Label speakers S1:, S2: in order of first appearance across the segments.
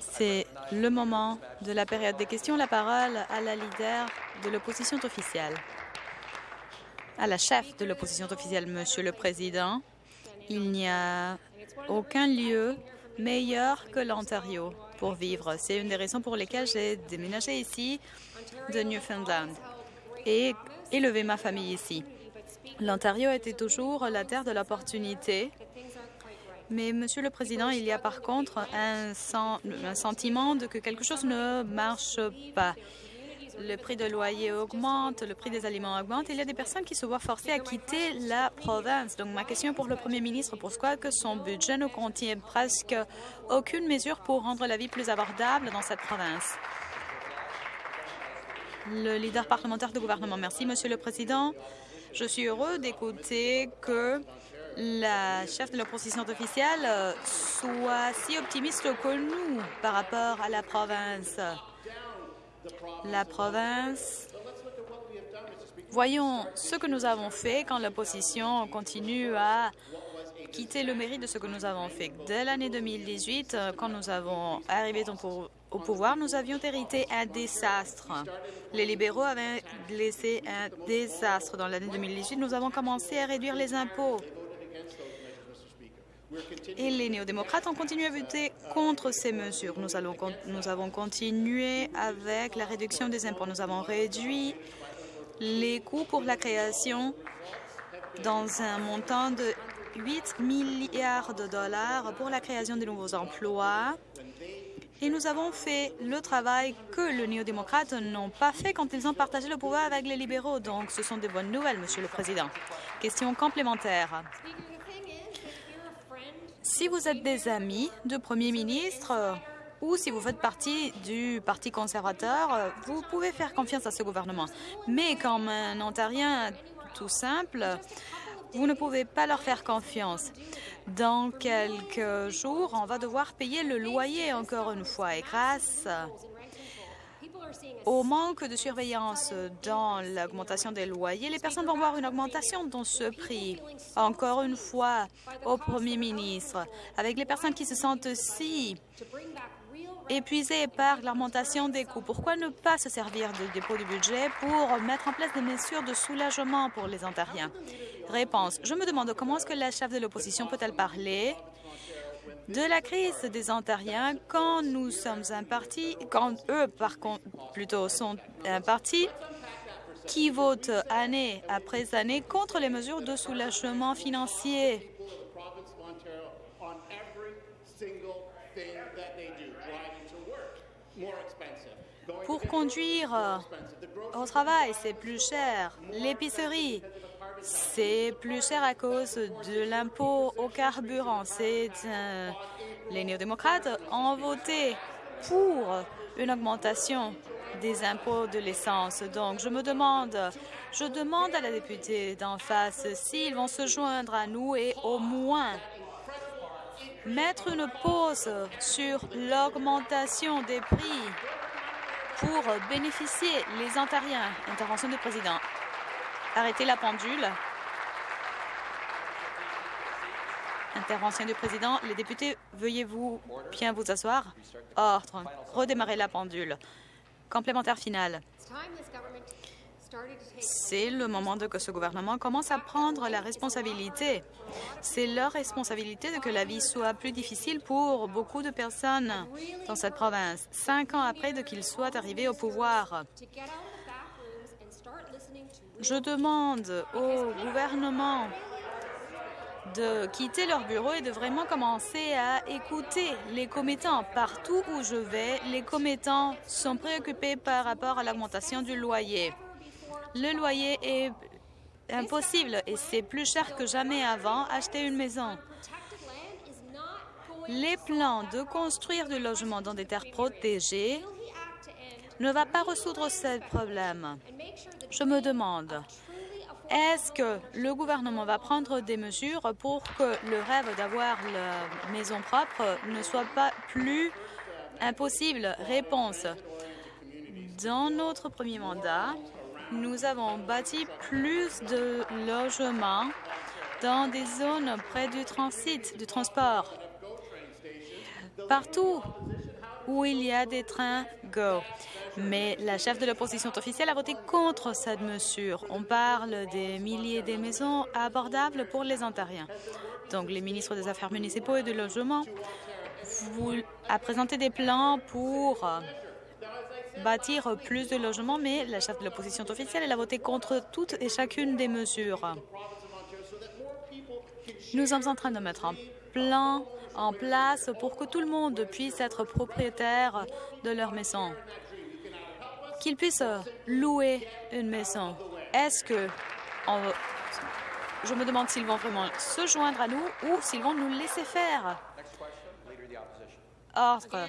S1: C'est le moment de la période des questions. La parole à la leader de l'opposition officielle. À la chef de l'opposition officielle, Monsieur le Président, il n'y a aucun lieu meilleur que l'Ontario pour vivre. C'est une des raisons pour lesquelles j'ai déménagé ici de Newfoundland et élevé ma famille ici. L'Ontario était toujours la terre de l'opportunité mais, Monsieur le Président, il y a par contre un, sentiment de que quelque chose ne marche pas. Le prix de loyer augmente, le prix des aliments augmente. Il y a des personnes qui se voient forcées à quitter la province. Donc, ma question pour le Premier ministre, pourquoi que son budget ne contient presque aucune mesure pour rendre la vie plus abordable dans cette province? Le leader parlementaire du gouvernement. Merci, Monsieur le Président. Je suis heureux d'écouter que la chef de l'opposition officielle euh, soit si optimiste que nous par rapport à la province. La province... Voyons ce que nous avons fait quand l'opposition continue à quitter le mérite de ce que nous avons fait. Dès l'année 2018, euh, quand nous avons arrivé au pouvoir, nous avions hérité un désastre. Les libéraux avaient laissé un désastre. Dans l'année 2018, nous avons commencé à réduire les impôts. Et les néo-démocrates ont continué à voter contre ces mesures. Nous, avons continué avec la réduction des impôts. Nous avons réduit les coûts pour la création dans un montant de 8 milliards de dollars pour la création de nouveaux emplois. Et nous avons fait le travail que les néo-démocrates n'ont pas fait quand ils ont partagé le pouvoir avec les libéraux. Donc, ce sont des bonnes nouvelles, Monsieur le Président. Question complémentaire. Si vous êtes des amis de Premier ministre ou si vous faites partie du Parti conservateur, vous pouvez faire confiance à ce gouvernement. Mais comme un Ontarien tout simple, vous ne pouvez pas leur faire confiance. Dans quelques jours, on va devoir payer le loyer encore une fois. Et grâce au manque de surveillance dans l'augmentation des loyers, les personnes vont voir une augmentation dans ce prix. Encore une fois, au Premier ministre, avec les personnes qui se sentent si épuisées par l'augmentation des coûts, pourquoi ne pas se servir du dépôt du budget pour mettre en place des mesures de soulagement pour les Ontariens? Réponse. Je me demande comment est-ce que la chef de l'opposition peut-elle parler? De la crise des Ontariens quand nous sommes un parti, quand eux, par contre, plutôt, sont un parti qui vote année après année contre les mesures de soulagement financier. Pour conduire au travail, c'est plus cher. L'épicerie, c'est plus cher à cause de l'impôt au carburant. C'est les néo-démocrates ont voté pour une augmentation des impôts de l'essence. Donc, je me demande, je demande à la députée d'en face s'ils vont se joindre à nous et au moins mettre une pause sur l'augmentation des prix pour bénéficier les Ontariens. Intervention du président. Arrêtez la pendule. Intervention du président. Les députés, veuillez-vous bien vous asseoir. Ordre. Redémarrer la pendule. Complémentaire final. C'est le moment de que ce gouvernement commence à prendre la responsabilité. C'est leur responsabilité de que la vie soit plus difficile pour beaucoup de personnes dans cette province, cinq ans après qu'ils soient arrivés au pouvoir. Je demande au gouvernement de quitter leur bureau et de vraiment commencer à écouter les commettants. Partout où je vais, les commettants sont préoccupés par rapport à l'augmentation du loyer. Le loyer est impossible et c'est plus cher que jamais avant acheter une maison. Les plans de construire du logement dans des terres protégées ne va pas résoudre ce problème. Je me demande, est-ce que le gouvernement va prendre des mesures pour que le rêve d'avoir la maison propre ne soit pas plus impossible? Réponse. Dans notre premier mandat, nous avons bâti plus de logements dans des zones près du transit, du transport. partout où il y a des trains Go. Mais la chef de l'opposition officielle a voté contre cette mesure. On parle des milliers de maisons abordables pour les Ontariens. Donc, les ministres des Affaires municipaux et du logement vous, a présenté des plans pour bâtir plus de logements, mais la chef de l'opposition officielle elle a voté contre toutes et chacune des mesures. Nous sommes en train de mettre un plan en place pour que tout le monde puisse être propriétaire de leur maison, qu'ils puissent louer une maison. Est-ce que... je me demande s'ils vont vraiment se joindre à nous ou s'ils vont nous laisser faire. Ordre.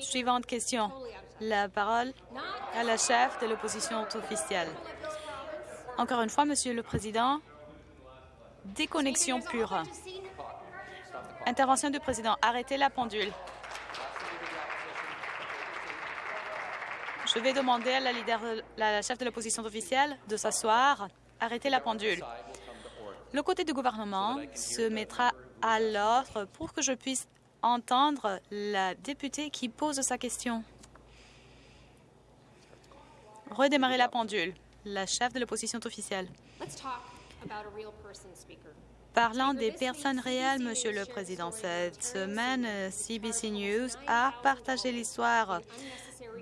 S1: Suivante question. La parole à la chef de l'opposition officielle. Encore une fois, Monsieur le Président, déconnexion pure. Intervention du président. Arrêtez la pendule. Je vais demander à la, leader, la chef de l'opposition officielle de s'asseoir. Arrêtez la pendule. Le côté du gouvernement se mettra à l'ordre pour que je puisse entendre la députée qui pose sa question. Redémarrer la pendule. La chef de l'opposition officielle. Parlant des personnes réelles, Monsieur le Président, cette semaine, CBC News a partagé l'histoire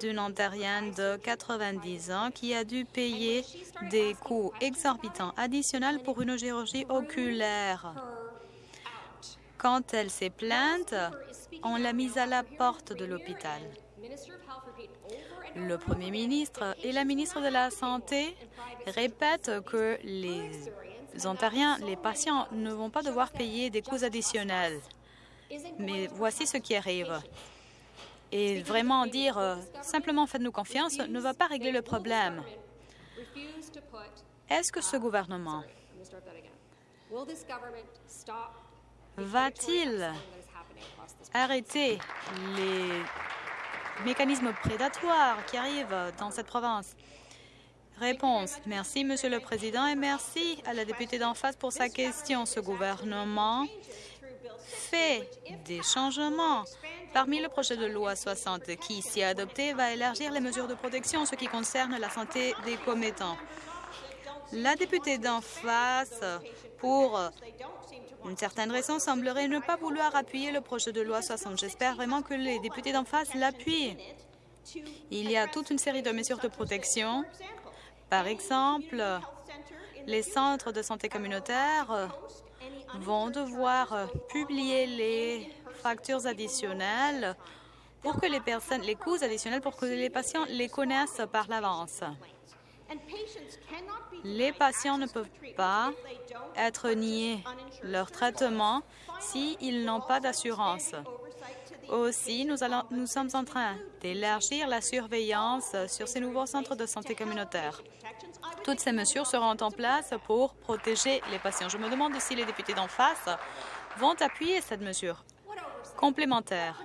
S1: d'une Ontarienne de 90 ans qui a dû payer des coûts exorbitants additionnels pour une chirurgie oculaire. Quand elle s'est plainte, on l'a mise à la porte de l'hôpital. Le Premier ministre et la ministre de la Santé répètent que les Ontariens, les patients, ne vont pas devoir payer des coûts additionnels. Mais voici ce qui arrive. Et vraiment dire euh, simplement faites-nous confiance ne va pas régler le problème. Est-ce que ce gouvernement va-t-il arrêter les mécanismes prédatoires qui arrivent dans cette province? Réponse. Merci, Monsieur le Président, et merci à la députée d'en face pour sa question. Ce gouvernement fait des changements. Parmi le projet de loi 60 qui, si adopté, va élargir les mesures de protection en ce qui concerne la santé des commettants. La députée d'en face, pour une certaine raison, semblerait ne pas vouloir appuyer le projet de loi 60. J'espère vraiment que les députés d'en face l'appuient. Il y a toute une série de mesures de protection par exemple, les centres de santé communautaire vont devoir publier les factures additionnelles pour que les personnes, les coûts additionnels pour que les patients les connaissent par l'avance. Les patients ne peuvent pas être niés leur traitement s'ils n'ont pas d'assurance. Aussi, nous, sommes en train d'élargir la surveillance sur ces nouveaux centres de santé communautaire. Toutes ces mesures seront en place pour protéger les patients. Je me demande si les députés d'en face vont appuyer cette mesure complémentaire.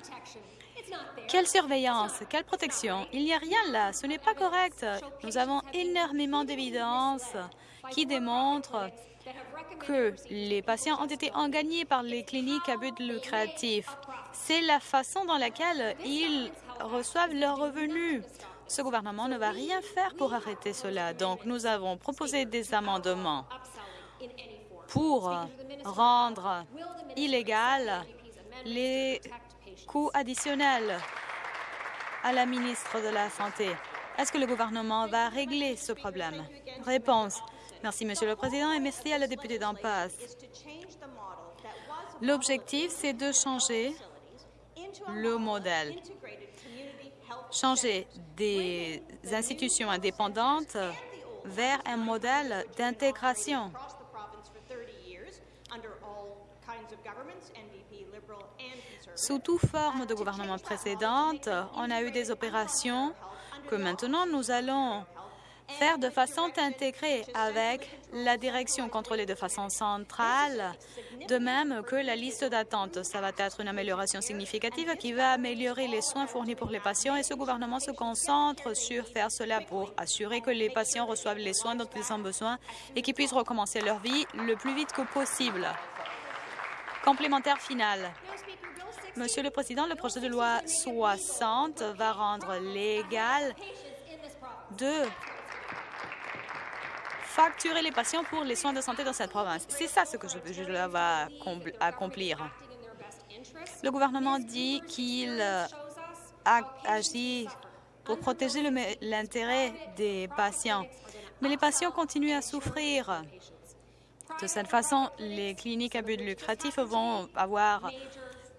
S1: Quelle surveillance? Quelle protection? Il n'y a rien là. Ce n'est pas correct. Nous avons énormément d'évidences qui démontrent que les patients ont été engagnés par les cliniques à but lucratif. C'est la façon dans laquelle ils reçoivent leurs revenus. Ce gouvernement ne va rien faire pour arrêter cela. Donc, nous avons proposé des amendements pour rendre illégal les coûts additionnels à la ministre de la Santé. Est-ce que le gouvernement va régler ce problème? Réponse. Merci, Monsieur le Président, et merci à la députée d'en passe. L'objectif, c'est de changer le modèle, changer des institutions indépendantes vers un modèle d'intégration. Sous toute forme de gouvernement précédente, on a eu des opérations que maintenant nous allons faire de façon intégrée avec la direction contrôlée de façon centrale, de même que la liste d'attente. Ça va être une amélioration significative qui va améliorer les soins fournis pour les patients et ce gouvernement se concentre sur faire cela pour assurer que les patients reçoivent les soins dont ils ont besoin et qu'ils puissent recommencer leur vie le plus vite que possible. Complémentaire final. Monsieur le Président, le projet de loi 60 va rendre légal de facturer les patients pour les soins de santé dans cette province. C'est ça ce que je, je va accomplir. Le gouvernement dit qu'il agit pour protéger l'intérêt des patients. Mais les patients continuent à souffrir. De cette façon, les cliniques à but lucratif vont avoir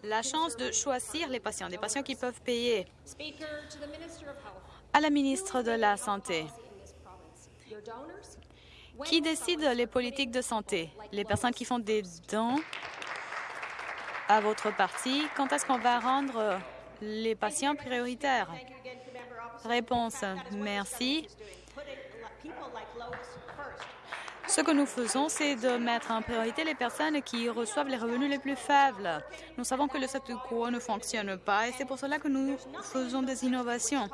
S1: la chance de choisir les patients, des patients qui peuvent payer. À la ministre de la Santé, qui décide les politiques de santé? Les personnes qui font des dons à votre parti? Quand est-ce qu'on va rendre les patients prioritaires? Réponse. Merci. Ce que nous faisons, c'est de mettre en priorité les personnes qui reçoivent les revenus les plus faibles. Nous savons que le statu quo ne fonctionne pas et c'est pour cela que nous faisons des innovations.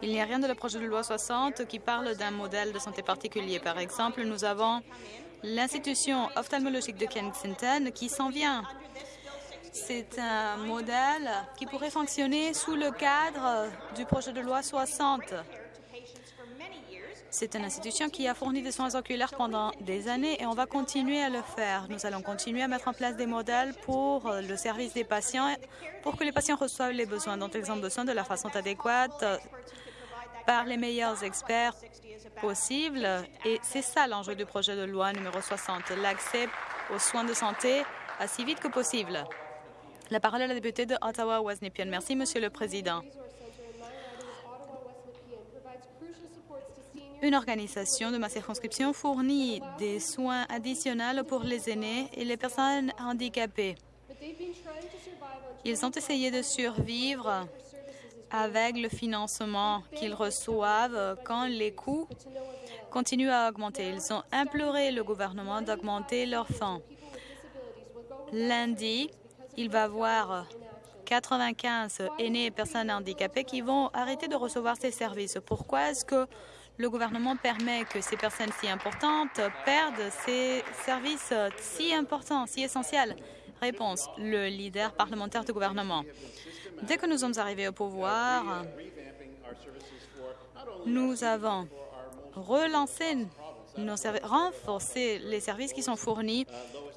S1: Il n'y a rien de le projet de loi 60 qui parle d'un modèle de santé particulier. Par exemple, nous avons l'institution ophtalmologique de Kensington qui s'en vient. C'est un modèle qui pourrait fonctionner sous le cadre du projet de loi 60. C'est une institution qui a fourni des soins oculaires pendant des années et on va continuer à le faire. Nous allons continuer à mettre en place des modèles pour le service des patients, pour que les patients reçoivent les besoins dont ils ont besoin de la façon adéquate par les meilleurs experts possibles. Et c'est ça l'enjeu du projet de loi numéro 60, l'accès aux soins de santé aussi vite que possible. La parole est à la députée de Ottawa-West Merci, Monsieur le Président. Une organisation de ma circonscription fournit des soins additionnels pour les aînés et les personnes handicapées. Ils ont essayé de survivre avec le financement qu'ils reçoivent quand les coûts continuent à augmenter. Ils ont imploré le gouvernement d'augmenter leurs fonds. Lundi, il va y avoir 95 aînés et personnes handicapées qui vont arrêter de recevoir ces services. Pourquoi est-ce que le gouvernement permet que ces personnes si importantes perdent ces services si importants, si essentiels Réponse, le leader parlementaire du gouvernement. Dès que nous sommes arrivés au pouvoir, nous avons relancé renforcé les services qui sont fournis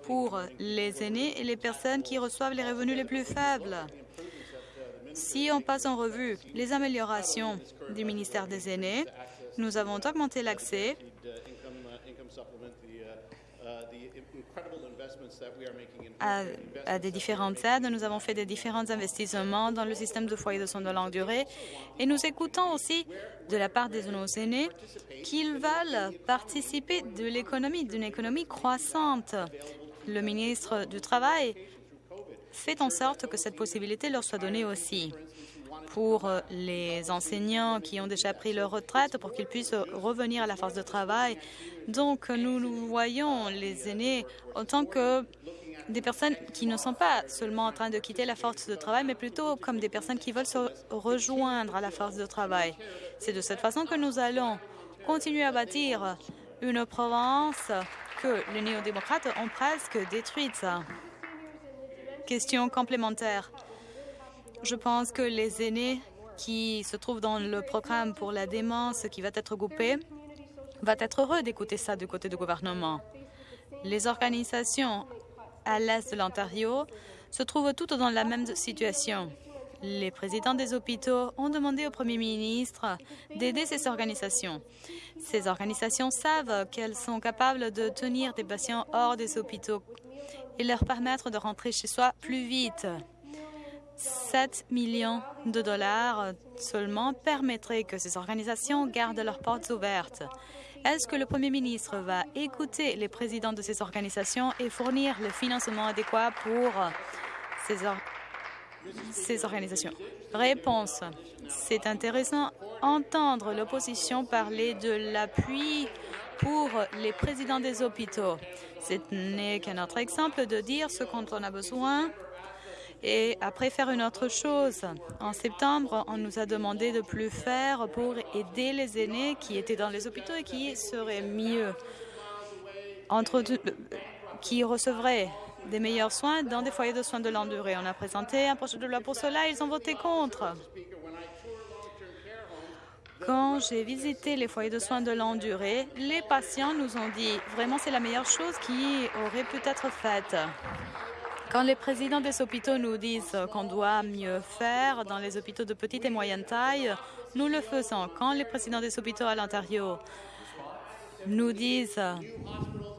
S1: pour les aînés et les personnes qui reçoivent les revenus les plus faibles. Si on passe en revue les améliorations du ministère des aînés, nous avons augmenté l'accès à, des différentes aides. Nous avons fait des différents investissements dans le système de foyers de soins de longue durée et nous écoutons aussi de la part de nos aînés qu'ils veulent participer de l'économie, d'une économie croissante. Le ministre du Travail fait en sorte que cette possibilité leur soit donnée aussi pour euh, les enseignants qui ont déjà pris leur retraite pour qu'ils puissent revenir à la force de travail. Donc, nous, nous voyons les aînés en tant que des personnes qui ne sont pas seulement en train de quitter la force de travail, mais plutôt comme des personnes qui veulent se rejoindre à la force de travail. C'est de cette façon que nous allons continuer à bâtir une province que les néo-démocrates ont presque détruite. Question complémentaire. Je pense que les aînés qui se trouvent dans le programme pour la démence qui va être coupé va être heureux d'écouter ça du côté du gouvernement. Les organisations à l'est de l'Ontario se trouvent toutes dans la même situation. Les présidents des hôpitaux ont demandé au premier ministre d'aider ces organisations. Ces organisations savent qu'elles sont capables de tenir des patients hors des hôpitaux et leur permettre de rentrer chez soi plus vite. 7 millions de dollars seulement permettraient que ces organisations gardent leurs portes ouvertes. Est-ce que le Premier ministre va écouter les présidents de ces organisations et fournir le financement adéquat pour ces, organisations? Réponse. C'est intéressant d'entendre l'opposition parler de l'appui pour les présidents des hôpitaux. Ce n'est qu'un autre exemple de dire ce dont on a besoin et après faire une autre chose. En septembre, on nous a demandé de plus faire pour aider les aînés qui étaient dans les hôpitaux et qui seraient mieux, entre, qui recevraient des meilleurs soins dans des foyers de soins de longue durée. On a présenté un projet de loi pour cela, ils ont voté contre. Quand j'ai visité les foyers de soins de longue durée, les patients nous ont dit vraiment c'est la meilleure chose qui aurait pu être faite. Quand les présidents des hôpitaux nous disent qu'on doit mieux faire dans les hôpitaux de petite et moyenne taille, nous le faisons. Quand les présidents des hôpitaux à l'Ontario nous disent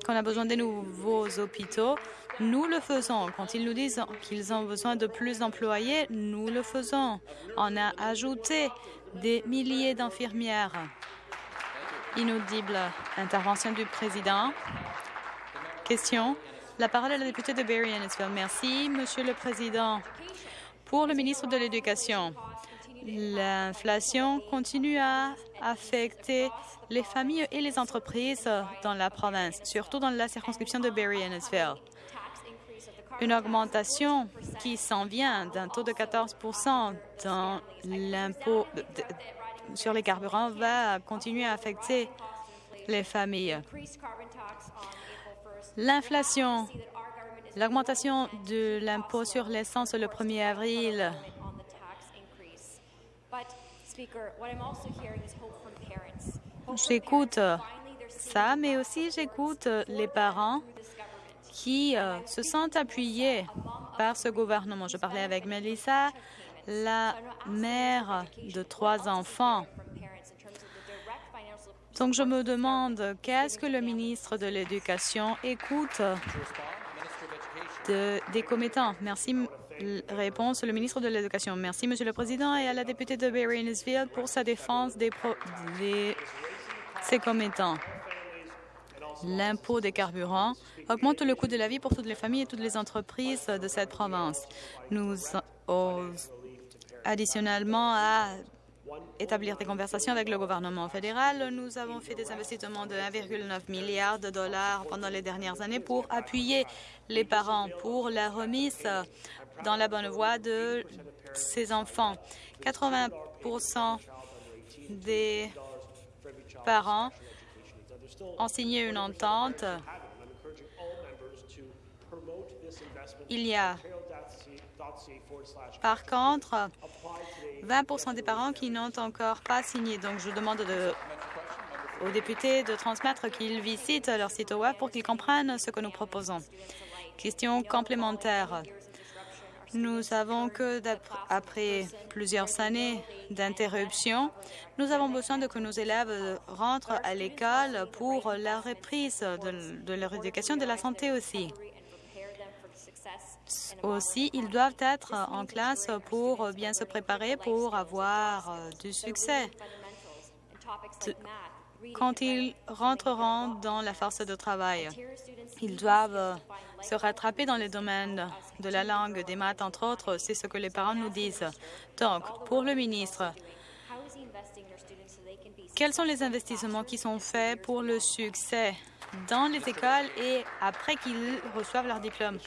S1: qu'on a besoin de nouveaux hôpitaux, nous le faisons. Quand ils nous disent qu'ils ont besoin de plus d'employés, nous le faisons. On a ajouté des milliers d'infirmières. Inaudible intervention du président. Question? La parole est à la députée de Barry Ennisville. Merci, Monsieur le Président. Pour le ministre de l'Éducation, l'inflation continue à affecter les familles et les entreprises dans la province, surtout dans la circonscription de Barry Ennisville. Une augmentation qui s'en vient d'un taux de 14 dans l'impôt sur les carburants va continuer à affecter les familles. L'inflation, l'augmentation de l'impôt sur l'essence le 1er avril. J'écoute ça, mais aussi j'écoute les parents qui euh, se sentent appuyés par ce gouvernement. Je parlais avec Melissa, la mère de trois enfants. Donc, je me demande qu'est-ce que le ministre de l'Éducation écoute des commettants? Merci. Réponse, le ministre de l'Éducation. Merci, Monsieur le Président, et à la députée de Barry pour sa défense des, ses commettants l'impôt des carburants augmente le coût de la vie pour toutes les familles et toutes les entreprises de cette province. Nous, additionnellement à établir des conversations avec le gouvernement fédéral, nous avons fait des investissements de 1,9 milliard de dollars pendant les dernières années pour appuyer les parents pour la remise dans la bonne voie de ces enfants. 80 des parents ont signé une entente. Il y a par contre 20% des parents qui n'ont encore pas signé. Donc, je demande aux députés de transmettre qu'ils visitent leur site web pour qu'ils comprennent ce que nous proposons. Question complémentaire. Nous savons que après plusieurs années d'interruption, nous avons besoin de que nos élèves rentrent à l'école pour la reprise de, leur éducation, de la santé aussi. Aussi, ils doivent être en classe pour bien se préparer pour avoir euh, du succès. Quand ils rentreront dans la force de travail, ils doivent se rattraper dans les domaines de la langue, des maths, entre autres. C'est ce que les parents nous disent. Donc, pour le ministre, quels sont les investissements qui sont faits pour le succès dans les écoles et après qu'ils reçoivent leur diplôme?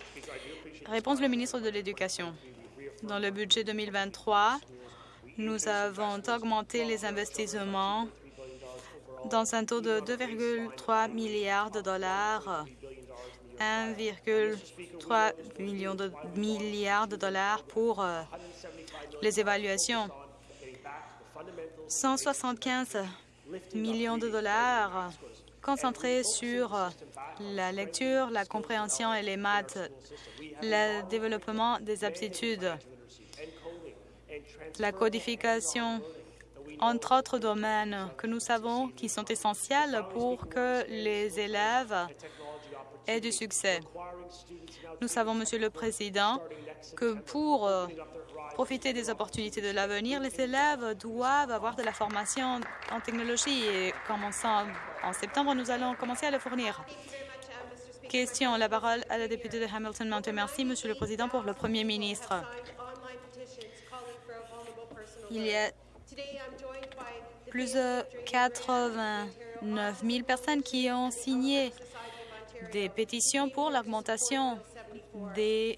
S1: Réponse le ministre de l'Éducation. Dans le budget 2023, nous avons augmenté les investissements dans un taux de 2,3 milliards de dollars 1,3 million de milliards de dollars pour euh, les évaluations. 175 millions de dollars concentrés sur euh, la lecture, la compréhension et les maths, le développement des aptitudes, la codification, entre autres domaines que nous savons qui sont essentiels pour que les élèves et du succès. Nous savons, Monsieur le Président, que pour euh, profiter des opportunités de l'avenir, les élèves doivent avoir de la formation en technologie et commençant en septembre, nous allons commencer à le fournir. Question. La parole à la députée de Hamilton Mountain. Merci, Monsieur le Président, pour le Premier ministre. Il y a plus de 89 000 personnes qui ont signé des pétitions pour l'augmentation des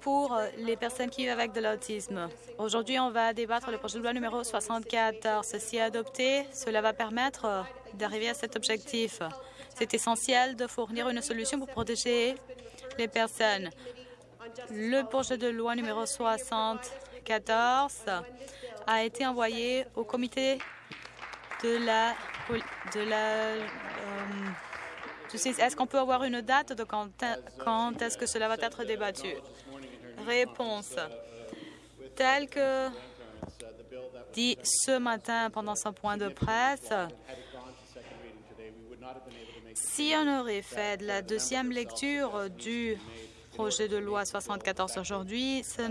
S1: pour les personnes qui vivent avec de l'autisme. Aujourd'hui, on va débattre le projet de loi numéro 74. Si adopté, cela va permettre d'arriver à cet objectif. C'est essentiel de fournir une solution pour protéger les personnes. Le projet de loi numéro 74 a été envoyé au comité de la... De la est-ce qu'on peut avoir une date de quand, quand est-ce que cela va être débattu? Réponse. Tel que dit ce matin pendant son point de presse, si on aurait fait la deuxième lecture du projet de loi 74 aujourd'hui, ça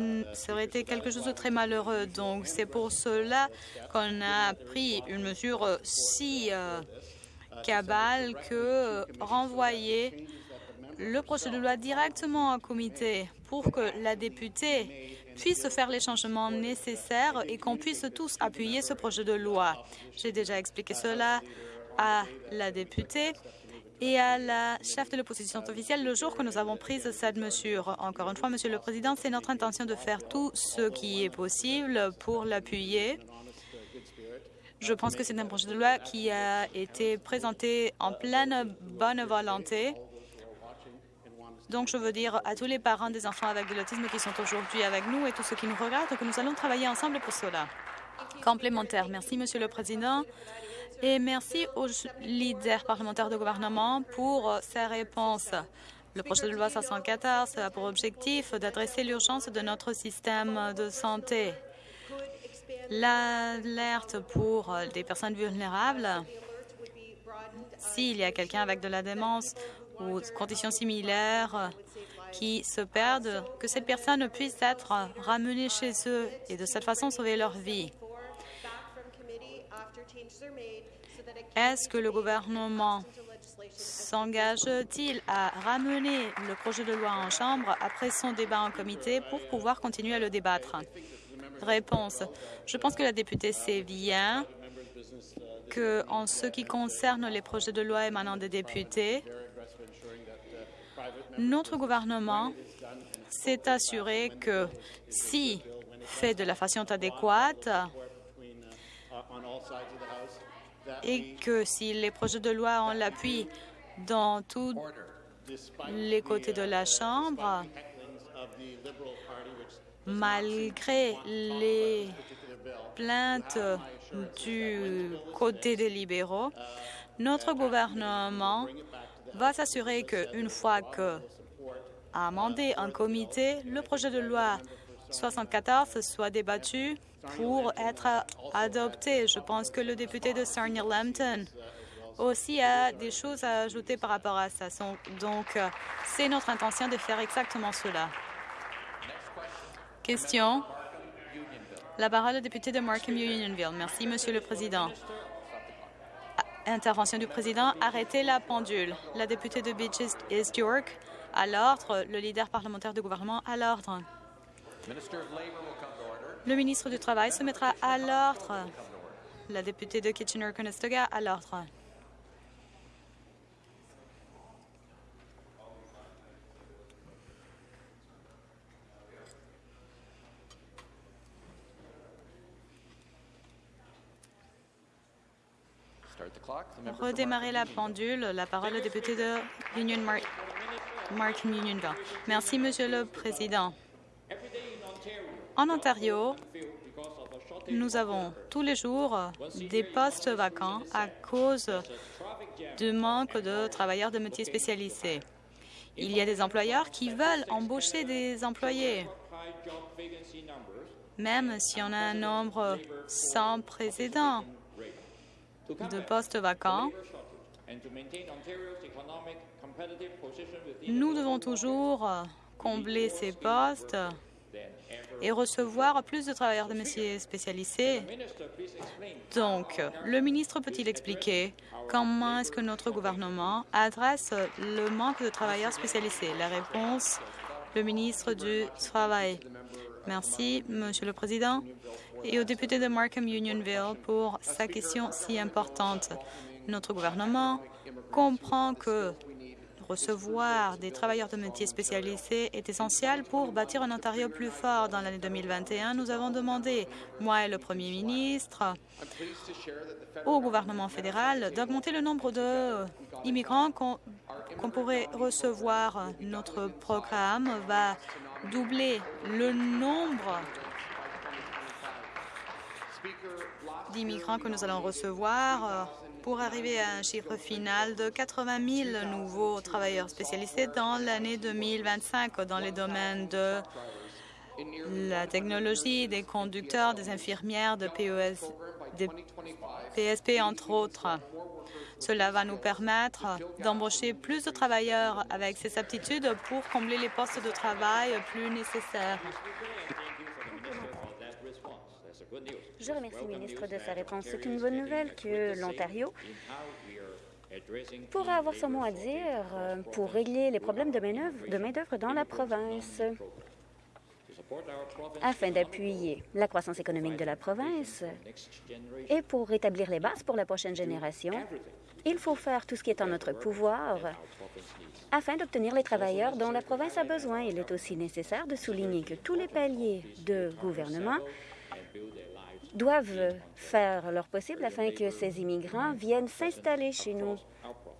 S1: aurait été quelque chose de très malheureux. Donc, c'est pour cela qu'on a pris une mesure si euh, cabale que renvoyer le projet de loi directement au comité pour que la députée puisse faire les changements nécessaires et qu'on puisse tous appuyer ce projet de loi. J'ai déjà expliqué cela à la députée et à la chef de l'opposition officielle le jour que nous avons pris cette mesure. Encore une fois, Monsieur le Président, c'est notre intention de faire tout ce qui est possible pour l'appuyer. Je pense que c'est un projet de loi qui a été présenté en pleine bonne volonté donc, je veux dire à tous les parents des enfants avec de l'autisme qui sont aujourd'hui avec nous et tous ceux qui nous regardent que nous allons travailler ensemble pour cela. Complémentaire. Merci, Monsieur le Président. Et merci aux leaders parlementaires de gouvernement pour ces réponses. Le projet de loi 514 a pour objectif d'adresser l'urgence de notre système de santé. L'alerte pour des personnes vulnérables, s'il y a quelqu'un avec de la démence ou conditions similaires qui se perdent, que ces personnes puissent être ramenées chez eux et de cette façon sauver leur vie. Est-ce que le gouvernement s'engage-t-il à ramener le projet de loi en Chambre après son débat en comité pour pouvoir continuer à le débattre? Réponse. Je pense que la députée sait bien que, en ce qui concerne les projets de loi émanant des députés, notre gouvernement s'est assuré que si fait de la façon adéquate et que si les projets de loi ont l'appui dans tous les côtés de la Chambre, malgré les plaintes du côté des libéraux, notre gouvernement va s'assurer qu'une fois que amendé en comité, le projet de loi 74 soit débattu pour être adopté. Je pense que le député de Sarnia-Lambton aussi a des choses à ajouter par rapport à ça. Donc, c'est notre intention de faire exactement cela. Question? La parole au député de Markham Unionville. Merci, Monsieur le Président. Intervention du président. Arrêtez la pendule. La députée de Beaches East York à l'ordre. Le leader parlementaire du gouvernement à l'ordre. Le ministre du Travail se mettra à l'ordre. La députée de Kitchener-Conestoga à l'ordre. Redémarrer la pendule. La parole au député de Union Martin Unionville. Merci, Monsieur le Président. En Ontario, nous avons tous les jours des postes vacants à cause du manque de travailleurs de métiers spécialisés. Il y a des employeurs qui veulent embaucher des employés. Même si on a un nombre sans précédent de postes vacants, nous devons toujours combler ces postes et recevoir plus de travailleurs de métiers spécialisés. Donc, le ministre peut-il expliquer comment est-ce que notre gouvernement adresse le manque de travailleurs spécialisés? La réponse, le ministre du Travail. Merci, Monsieur le Président, et au député de Markham Unionville pour sa question si importante. Notre gouvernement comprend que recevoir des travailleurs de métiers spécialisés est essentiel pour bâtir un Ontario plus fort. Dans l'année 2021, nous avons demandé, moi et le Premier ministre, au gouvernement fédéral d'augmenter le nombre d'immigrants qu'on pourrait recevoir. Notre programme va doubler le nombre d'immigrants que nous allons recevoir euh, pour arriver à un chiffre final de 80 000 nouveaux travailleurs spécialisés dans l'année 2025 dans les domaines de la technologie, des conducteurs, des infirmières, de PES, des PSP, entre autres. Cela va nous permettre d'embaucher plus de travailleurs avec ces aptitudes pour combler les postes de travail plus nécessaires.
S2: Je remercie le ministre de sa réponse. C'est une bonne nouvelle que l'Ontario pourra avoir son mot à dire euh, pour régler les problèmes de main-d'œuvre dans la province. Afin d'appuyer la croissance économique de la province et pour rétablir les bases pour la prochaine génération, il faut faire tout ce qui est en notre pouvoir afin d'obtenir les travailleurs dont la province a besoin. Il est aussi nécessaire de souligner que tous les paliers de gouvernement doivent faire leur possible afin que ces immigrants viennent s'installer chez nous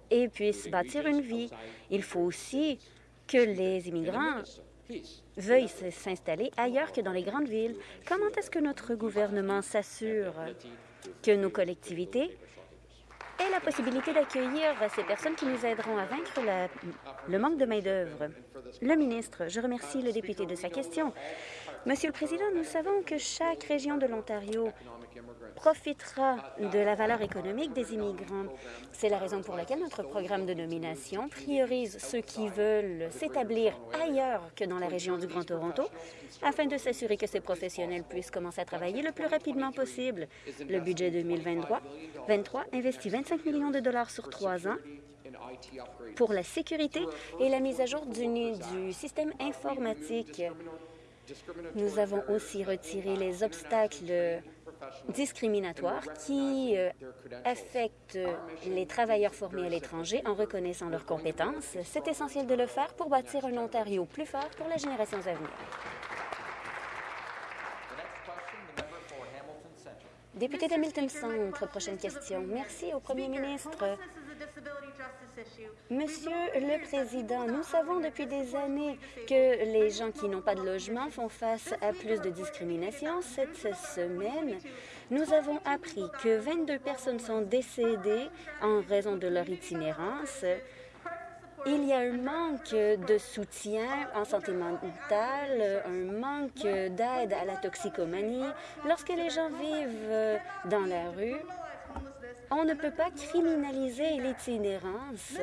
S2: et puissent bâtir une vie. Il faut aussi que les immigrants veuillent s'installer ailleurs que dans les grandes villes. Comment est-ce que notre gouvernement s'assure que nos collectivités aient la possibilité d'accueillir ces personnes qui nous aideront à vaincre le manque de main-d'œuvre? Le ministre, je remercie le député de sa question. Monsieur le Président, nous savons que chaque région de l'Ontario profitera de la valeur économique des immigrants. C'est la raison pour laquelle notre programme de nomination priorise ceux qui veulent s'établir ailleurs que dans la région du Grand Toronto afin de s'assurer que ces professionnels puissent commencer à travailler le plus rapidement possible. Le budget 2023 23 investit 25 millions de dollars sur trois ans pour la sécurité et la mise à jour du, système informatique. Nous avons aussi retiré les obstacles discriminatoires qui euh, affectent les travailleurs formés à l'étranger en reconnaissant leurs compétences. C'est essentiel de le faire pour bâtir un Ontario plus fort pour les générations à venir. Député d'Hamilton Centre, prochaine question. Merci au premier ministre. Monsieur le Président, nous savons depuis des années que les gens qui n'ont pas de logement font face à plus de discrimination. Cette semaine, nous avons appris que 22 personnes sont décédées en raison de leur itinérance. Il y a un manque de soutien en santé mentale, un manque d'aide à la toxicomanie. Lorsque les gens vivent dans la rue, on ne peut pas criminaliser l'itinérance.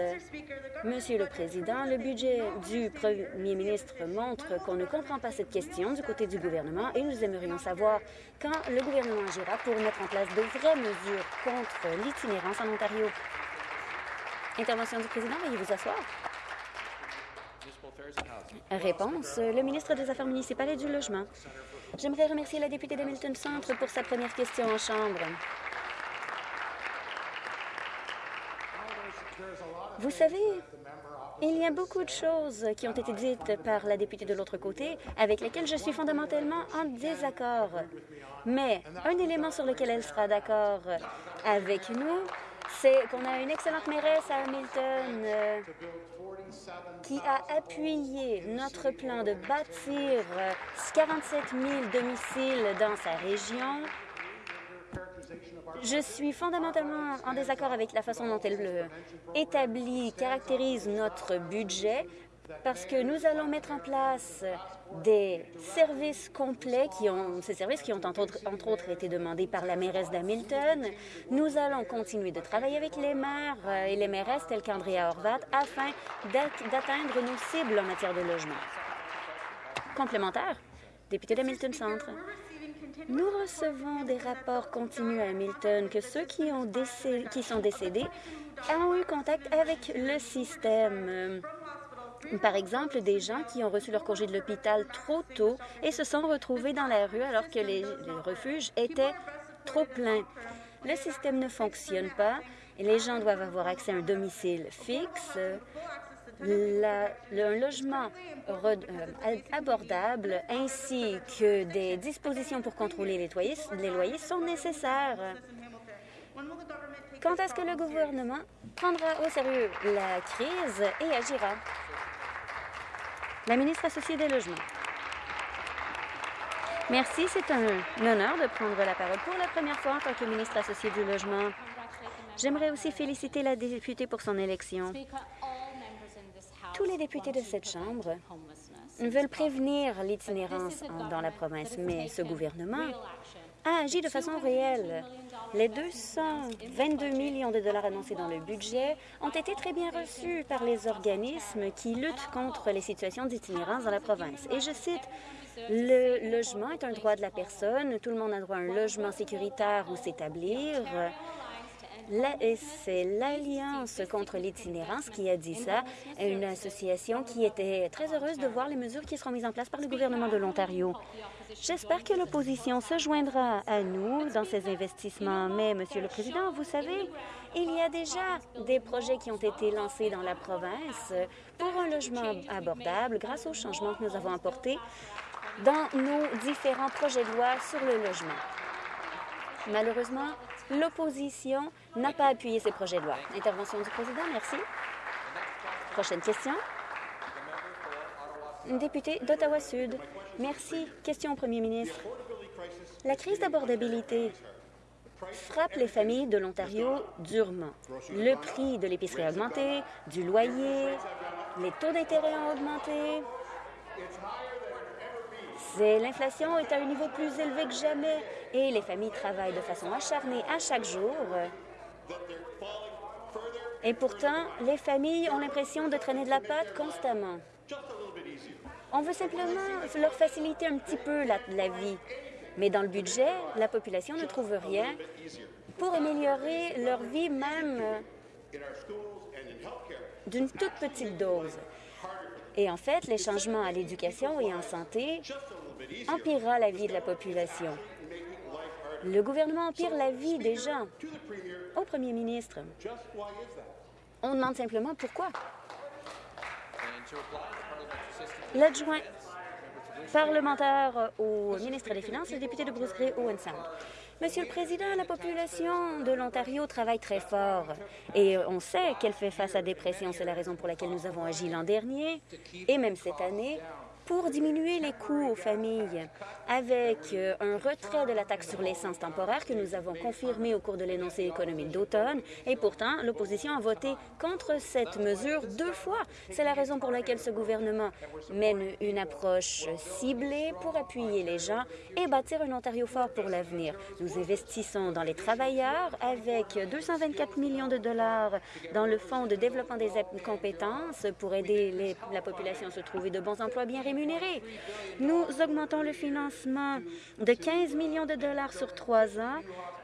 S2: Monsieur le Président, le budget du Premier ministre montre qu'on ne comprend pas cette question du côté du gouvernement et nous aimerions savoir quand le gouvernement agira pour mettre en place de vraies mesures contre l'itinérance en Ontario. Intervention du président, veuillez vous asseoir. Réponse, le ministre des Affaires municipales et du Logement. J'aimerais remercier la députée d'Hamilton Centre pour sa première question en Chambre. Vous savez, il y a beaucoup de choses qui ont été dites par la députée de l'autre côté avec lesquelles je suis fondamentalement en désaccord. Mais un élément sur lequel elle sera d'accord avec nous, c'est qu'on a une excellente mairesse à Hamilton euh, qui a appuyé notre plan de bâtir 47 000 domiciles dans sa région. Je suis fondamentalement en désaccord avec la façon dont elle établit, caractérise notre budget, parce que nous allons mettre en place des services complets, qui ont, ces services qui ont entre autres, été demandés par la mairesse d'Hamilton. Nous allons continuer de travailler avec les maires euh, et les mairesses telles qu'Andrea Horvat afin d'atteindre nos cibles en matière de logement. Complémentaire, député d'Hamilton Centre. Nous recevons des rapports continus à Hamilton que ceux qui, ont qui sont décédés ont eu contact avec le système. Par exemple, des gens qui ont reçu leur congé de l'hôpital trop tôt et se sont retrouvés dans la rue alors que les, refuges étaient trop pleins. Le système ne fonctionne pas et les gens doivent avoir accès à un domicile fixe un logement euh, abordable ainsi que des dispositions pour contrôler les les loyers sont nécessaires. Quand est-ce que le gouvernement prendra au sérieux la crise et agira? La ministre associée des Logements. Merci. C'est un honneur de prendre la parole pour la première fois en tant que ministre associée du Logement. J'aimerais aussi féliciter la députée pour son élection. Tous les députés de cette Chambre veulent prévenir l'itinérance dans la province, mais ce gouvernement a agi de façon réelle. Les 222 millions de dollars annoncés dans le budget ont été très bien reçus par les organismes qui luttent contre les situations d'itinérance dans la province. Et je cite, le logement est un droit de la personne. Tout le monde a droit à un logement sécuritaire où s'établir. C'est l'Alliance contre l'itinérance qui a dit ça, une association qui était très heureuse de voir les mesures qui seront mises en place par le gouvernement de l'Ontario. J'espère que l'opposition se joindra à nous dans ces investissements. Mais, Monsieur le Président, vous savez, il y a déjà des projets qui ont été lancés dans la province pour un logement abordable grâce aux changements que nous avons apportés dans nos différents projets de loi sur le logement. Malheureusement, l'opposition n'a pas appuyé ces projets de loi. Intervention du président, merci. Prochaine question. Député d'Ottawa-Sud. Merci. Question au premier ministre. La crise d'abordabilité frappe les familles de l'Ontario durement. Le prix de l'épicerie a augmenté, du loyer, les taux d'intérêt ont augmenté. L'inflation est à un niveau plus élevé que jamais et les familles travaillent de façon acharnée à chaque jour. Et pourtant, les familles ont l'impression de traîner de la pâte constamment. On veut simplement leur faciliter un petit peu la, vie. Mais dans le budget, la population ne trouve rien pour améliorer leur vie même d'une toute petite dose. Et en fait, les changements à l'éducation et en santé empirera la vie de la population. Le gouvernement empire la vie des gens. Au premier ministre, on demande simplement pourquoi. L'adjoint parlementaire au ministre des Finances, le député de Bruce Gray, Owen Sound. Monsieur le Président, la population de l'Ontario travaille très fort et on sait qu'elle fait face à des pressions. C'est la raison pour laquelle nous avons agi l'an dernier et même cette année pour diminuer les coûts aux familles avec euh, un retrait de la taxe sur l'essence temporaire que nous avons confirmé au cours de l'énoncé économique d'automne. Et pourtant, l'opposition a voté contre cette mesure deux fois. C'est la raison pour laquelle ce gouvernement mène une approche ciblée pour appuyer les gens et bâtir un Ontario fort pour l'avenir. Nous investissons dans les travailleurs avec 224 millions de dollars dans le Fonds de développement des compétences pour aider la population à se trouver de bons emplois bien rémunérés nous augmentons le financement de 15 millions de dollars sur trois ans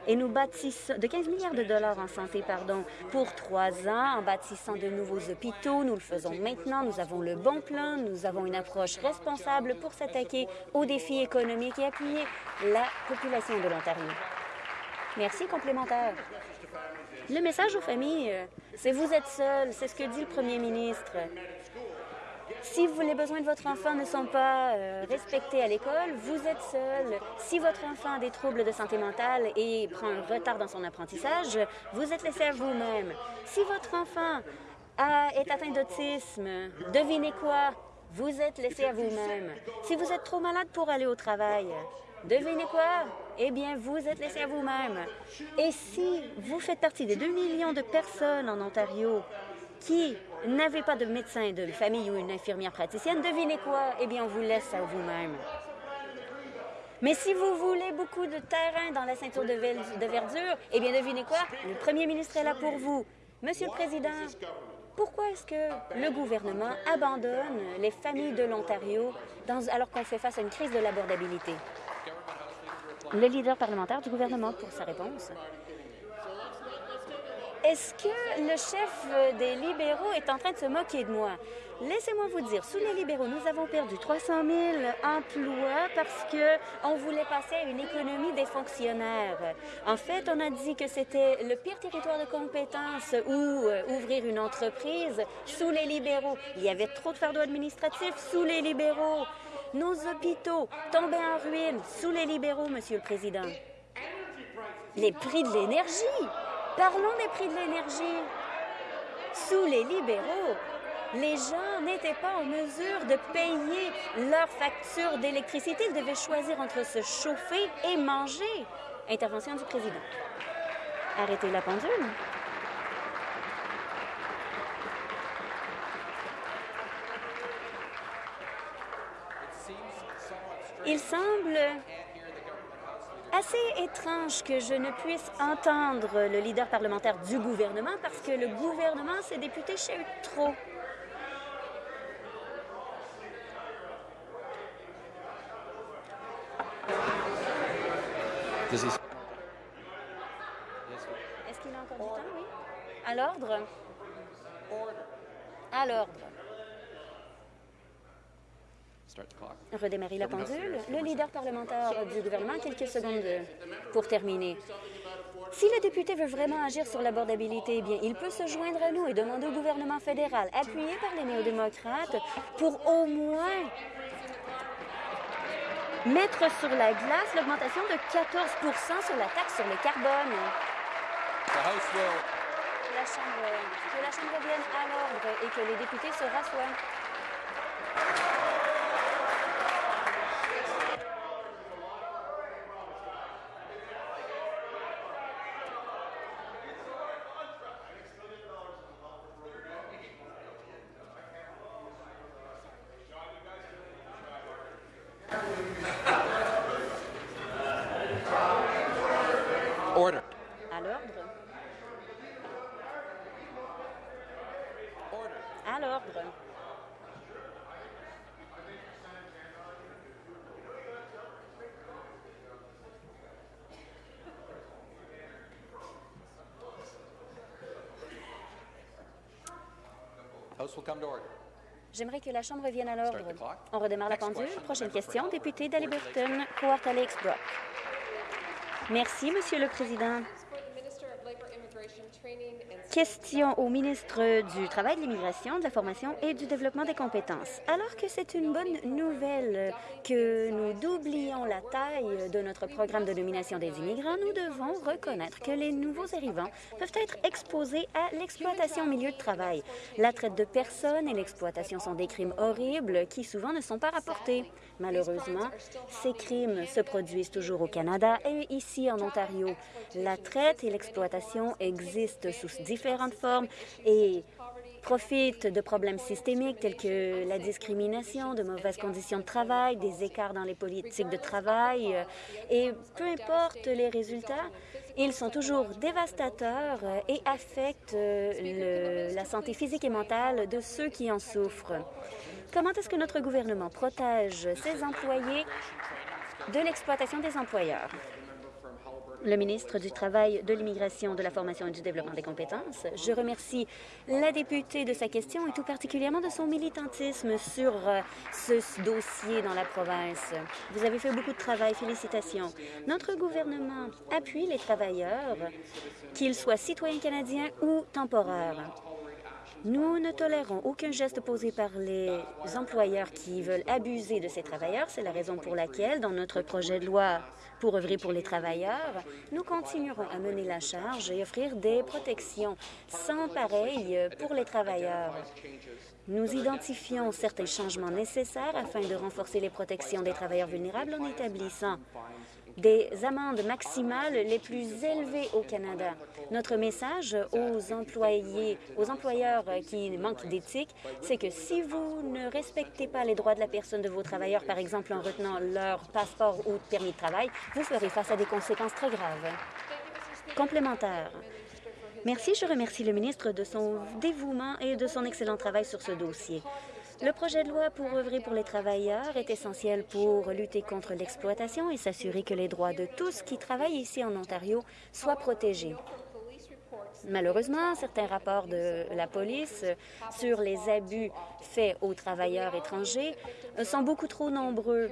S2: et nous bâtissons de 15 milliards de dollars en santé, pardon, pour trois ans en bâtissant de nouveaux hôpitaux. Nous le faisons maintenant. Nous avons le bon plan. Nous avons une approche responsable pour s'attaquer aux défis économiques et appuyer la population de l'Ontario. Merci, complémentaire. Le message aux familles, c'est vous êtes seuls. C'est ce que dit le premier ministre. Si les besoins de votre enfant ne sont pas euh, respectés à l'école, vous êtes seul. Si votre enfant a des troubles de santé mentale et prend un retard dans son apprentissage, vous êtes laissé à vous-même. Si votre enfant est atteint d'autisme, devinez quoi? Vous êtes laissé à vous-même. Si vous êtes trop malade pour aller au travail, devinez quoi? Eh bien, vous êtes laissé à vous-même. Et si vous faites partie des 2 millions de personnes en Ontario qui n'avez pas de médecin de famille ou une infirmière praticienne, devinez quoi? Eh bien, on vous laisse à vous-même. Mais si vous voulez beaucoup de terrain dans la ceinture de, verdure, eh bien, devinez quoi? Le premier ministre est là pour vous. Monsieur le Président, pourquoi est-ce que le gouvernement abandonne les familles de l'Ontario alors qu'on fait face à une crise de l'abordabilité? Le leader parlementaire du gouvernement pour sa réponse. Est-ce que le chef des libéraux est en train de se moquer de moi? Laissez-moi vous dire, sous les libéraux, nous avons perdu 300 000 emplois parce que on voulait passer à une économie des fonctionnaires. En fait, on a dit que c'était le pire territoire de compétences où euh, ouvrir une entreprise sous les libéraux. Il y avait trop de fardeaux administratifs sous les libéraux. Nos hôpitaux tombaient en ruine sous les libéraux, Monsieur le Président. Les prix de l'énergie. Parlons des prix de l'énergie. Sous les libéraux, les gens n'étaient pas en mesure de payer leur facture d'électricité. Ils devaient choisir entre se chauffer et manger. Intervention du président. Arrêtez la pendule. Il semble assez étrange que je ne puisse entendre le leader parlementaire du gouvernement parce que le gouvernement, ses députés chahutent trop. Est-ce qu'il a encore du temps, oui? À l'ordre? À l'ordre. Redémarrer la pendule. Le leader parlementaire du gouvernement, quelques secondes pour terminer. Si le député veut vraiment agir sur l'abordabilité, eh bien, il peut se joindre à nous et demander au gouvernement fédéral, appuyé par les néo-démocrates, pour au moins mettre sur la glace l'augmentation de 14% sur la taxe sur le carbone. La chambre, que la Chambre vienne à l'ordre et que les députés se rassoient. J'aimerais que la Chambre vienne à l'ordre. On redémarre la pendule. Prochaine question, député d'Aliburton, Port Alex Brock. Merci, Monsieur le Président. Question au ministre du Travail, de l'Immigration, de la Formation et du Développement des compétences. Alors que c'est une bonne nouvelle que nous doublions la taille de notre programme de nomination des immigrants, nous devons reconnaître que les nouveaux arrivants peuvent être exposés à l'exploitation au milieu de travail. La traite de personnes et l'exploitation sont des crimes horribles qui souvent ne sont pas rapportés. Malheureusement, ces crimes se produisent toujours au Canada et ici en Ontario. La traite et l'exploitation existent sous différentes formes et profitent de problèmes systémiques tels que la discrimination, de mauvaises conditions de travail, des écarts dans les politiques de travail. Et peu importe les résultats, ils sont toujours dévastateurs et affectent la santé physique et mentale de ceux qui en souffrent. Comment est-ce que notre gouvernement protège ses employés de l'exploitation des employeurs? le ministre du Travail, de l'Immigration, de la Formation et du Développement des compétences. Je remercie la députée de sa question et tout particulièrement de son militantisme sur euh, ce dossier dans la province. Vous avez fait beaucoup de travail. Félicitations. Notre gouvernement appuie les travailleurs, qu'ils soient citoyens canadiens ou temporaires. Nous ne tolérons aucun geste posé par les employeurs qui veulent abuser de ces travailleurs. C'est la raison pour laquelle, dans notre projet de loi pour œuvrer pour les travailleurs, nous continuerons à mener la charge et offrir des protections sans pareil pour les travailleurs. Nous identifions certains changements nécessaires afin de renforcer les protections des travailleurs vulnérables en établissant des amendes maximales les plus élevées au Canada. Notre message aux employés, aux employeurs qui manquent d'éthique, c'est que si vous ne respectez pas les droits de la personne de vos travailleurs, par exemple en retenant leur passeport ou permis de travail, vous ferez face à des conséquences très graves. Complémentaire. Merci. Je remercie le ministre de son dévouement et de son excellent travail sur ce dossier. Le projet de loi pour œuvrer pour les travailleurs est essentiel pour lutter contre l'exploitation et s'assurer que les droits de tous qui travaillent ici en Ontario soient protégés. Malheureusement, certains rapports de la police sur les abus faits aux travailleurs étrangers sont beaucoup trop nombreux.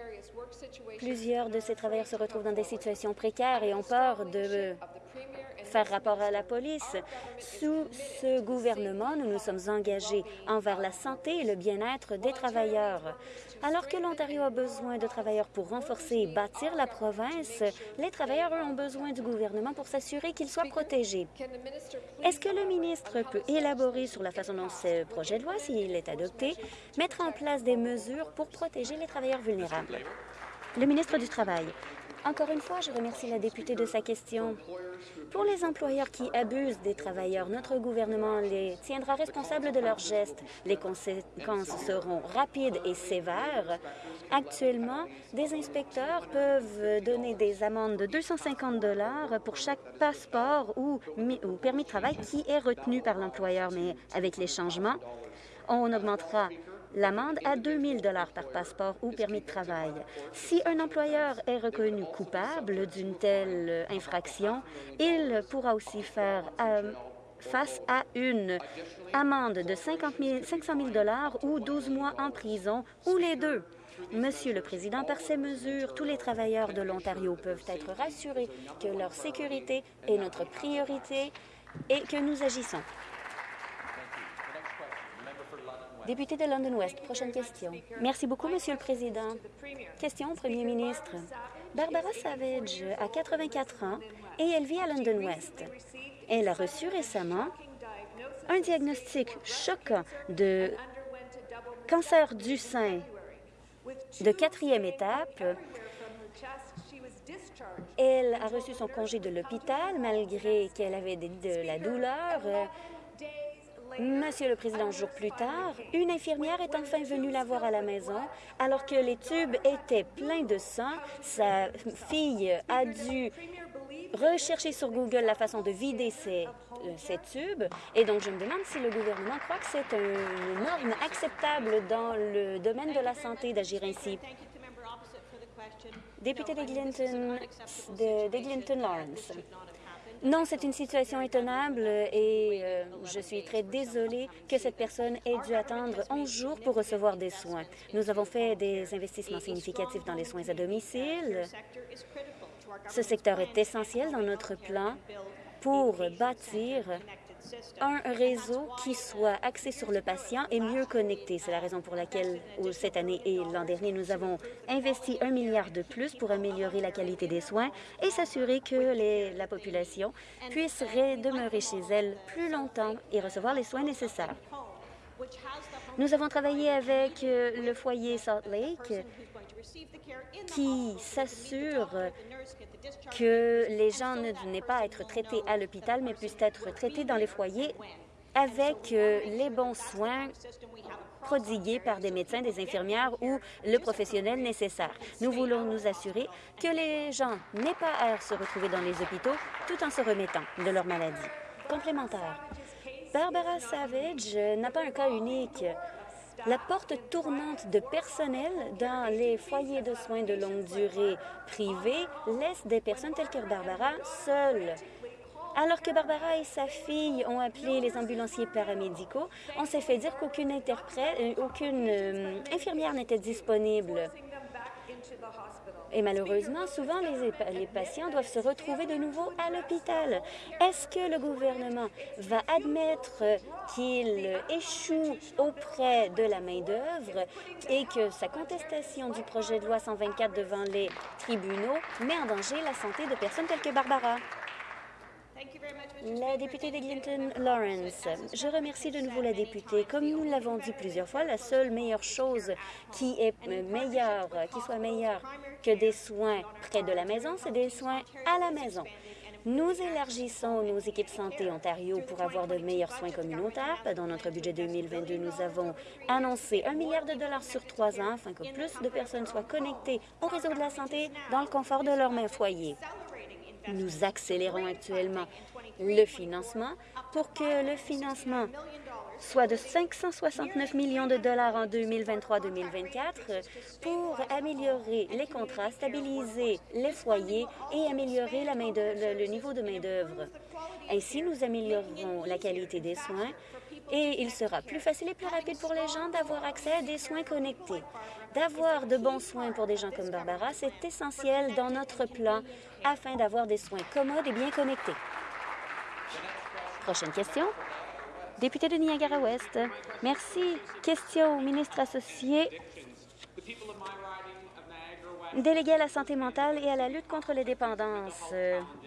S2: Plusieurs de ces travailleurs se retrouvent dans des situations précaires et ont peur de faire rapport à la police. Sous ce gouvernement, nous nous sommes engagés envers la santé et le bien-être des travailleurs. Alors que l'Ontario a besoin de travailleurs pour renforcer et bâtir la province, les travailleurs eux, ont besoin du gouvernement pour s'assurer qu'ils soient protégés. Est-ce que le ministre peut élaborer sur la façon dont ce projet de loi, s'il est adopté, mettre en place des mesures pour protéger les travailleurs vulnérables? Le ministre du Travail. Encore une fois, je remercie la députée de sa question. Pour les employeurs qui abusent des travailleurs, notre gouvernement les tiendra responsables de leurs gestes. Les conséquences seront rapides et sévères. Actuellement, des inspecteurs peuvent donner des amendes de 250 dollars pour chaque passeport ou permis de travail qui est retenu par l'employeur. Mais avec les changements, on augmentera l'amende à 2 000 par passeport ou permis de travail. Si un employeur est reconnu coupable d'une telle infraction, il pourra aussi faire euh, face à une amende de 50 500 000 ou 12 mois en prison, ou les deux. Monsieur le Président, par ces mesures, tous les travailleurs de l'Ontario peuvent être rassurés que leur sécurité est notre priorité et que nous agissons. Député de London West, prochaine question. Merci beaucoup, Monsieur le Président. Question au Premier ministre. Barbara Savage a 84 ans et elle vit à London West. Elle a reçu récemment un diagnostic choquant de cancer du sein de quatrième étape. Elle a reçu son congé de l'hôpital malgré qu'elle avait de la douleur. Monsieur le Président, jour plus tard, une infirmière est enfin venue la voir à la maison alors que les tubes étaient pleins de sang. Sa fille a dû rechercher sur Google la façon de vider ces, euh, tubes. Et donc, je me demande si le gouvernement croit que c'est une norme acceptable dans le domaine de la santé d'agir ainsi. Député d'Eglinton de, Lawrence. Non, c'est une situation étonnable et euh, je suis très désolée que cette personne ait dû attendre 11 jours pour recevoir des soins. Nous avons fait des investissements significatifs dans les soins à domicile. Ce secteur est essentiel dans notre plan pour bâtir un réseau qui soit axé sur le patient et mieux connecté. C'est la raison pour laquelle, cette année et l'an dernier, nous avons investi un milliard de plus pour améliorer la qualité des soins et s'assurer que la population puisse demeurer chez elle plus longtemps et recevoir les soins nécessaires. Nous avons travaillé avec euh, le foyer Salt Lake qui s'assure que les gens ne n'aient pas à être traités à l'hôpital, mais puissent être traités dans les foyers avec euh, les bons soins prodigués par des médecins, des infirmières ou le professionnel nécessaire. Nous voulons nous assurer que les gens n'aient pas à se retrouver dans les hôpitaux tout en se remettant de leur maladie. Complémentaire. Barbara Savage n'a pas un cas unique. La porte tournante de personnel dans les foyers de soins de longue durée privés laisse des personnes telles que Barbara seules. Alors que Barbara et sa fille ont appelé les ambulanciers paramédicaux, on s'est fait dire qu'aucune interprète, euh, aucune euh, infirmière n'était disponible. Et malheureusement, souvent, les, patients doivent se retrouver de nouveau à l'hôpital. Est-ce que le gouvernement va admettre qu'il échoue auprès de la main-d'œuvre et que sa contestation du projet de loi 124 devant les tribunaux met en danger la santé de personnes telles que Barbara? La députée d'Eglinton Lawrence, je remercie de nouveau la députée. Comme nous l'avons dit plusieurs fois, la seule meilleure chose qui est meilleure, qui soit meilleure que des soins près de la maison, c'est des soins à la maison. Nous élargissons nos équipes santé Ontario pour avoir de meilleurs soins communautaires. Dans notre budget 2022, nous avons annoncé un milliard de dollars sur trois ans afin que plus de personnes soient connectées au réseau de la santé dans le confort de leur main foyer. Nous accélérons actuellement le financement pour que le financement soit de 569 millions de dollars en 2023-2024 pour améliorer les contrats, stabiliser les foyers et améliorer le niveau de main-d'œuvre. Ainsi, nous améliorerons la qualité des soins et il sera plus facile et plus rapide pour les gens d'avoir accès à des soins connectés. D'avoir de bons soins pour des gens comme Barbara, c'est essentiel dans notre plan afin d'avoir des soins commodes et bien connectés. Prochaine question. Député de Niagara-Ouest. Merci. Question au ministre associé délégué à la santé mentale et à la lutte contre les dépendances.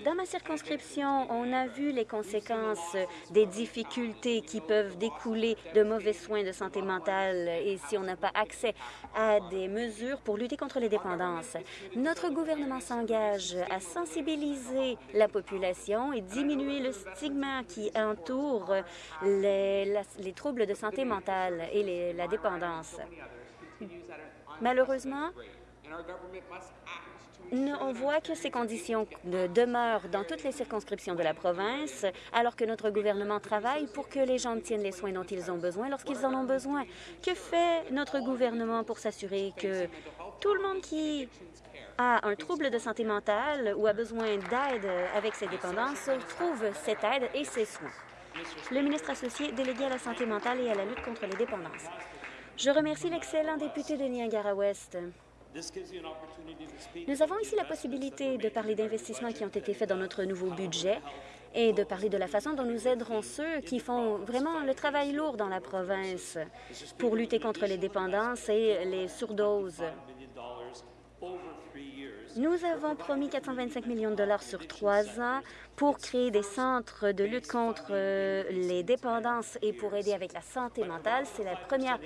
S2: Dans ma circonscription, on a vu les conséquences des difficultés qui peuvent découler de mauvais soins de santé mentale et si on n'a pas accès à des mesures pour lutter contre les dépendances. Notre gouvernement s'engage à sensibiliser la population et diminuer le stigma qui entoure les, les troubles de santé mentale et la dépendance. Malheureusement, on voit que ces conditions demeurent dans toutes les circonscriptions de la province, alors que notre gouvernement travaille pour que les gens obtiennent les soins dont ils ont besoin lorsqu'ils en ont besoin. Que fait notre gouvernement pour s'assurer que tout le monde qui a un trouble de santé mentale ou a besoin d'aide avec ses dépendances trouve cette aide et ses soins? Le ministre associé délégué à la santé mentale et à la lutte contre les dépendances. Je remercie l'excellent député de Niagara-Ouest. Nous avons ici la possibilité de parler d'investissements qui ont été faits dans notre nouveau budget et de parler de la façon dont nous aiderons ceux qui font vraiment le travail lourd dans la province pour lutter contre les dépendances et les surdoses. Nous avons promis 425 millions de dollars sur trois ans pour créer des centres de lutte contre euh, les dépendances et pour aider avec la santé mentale. C'est la première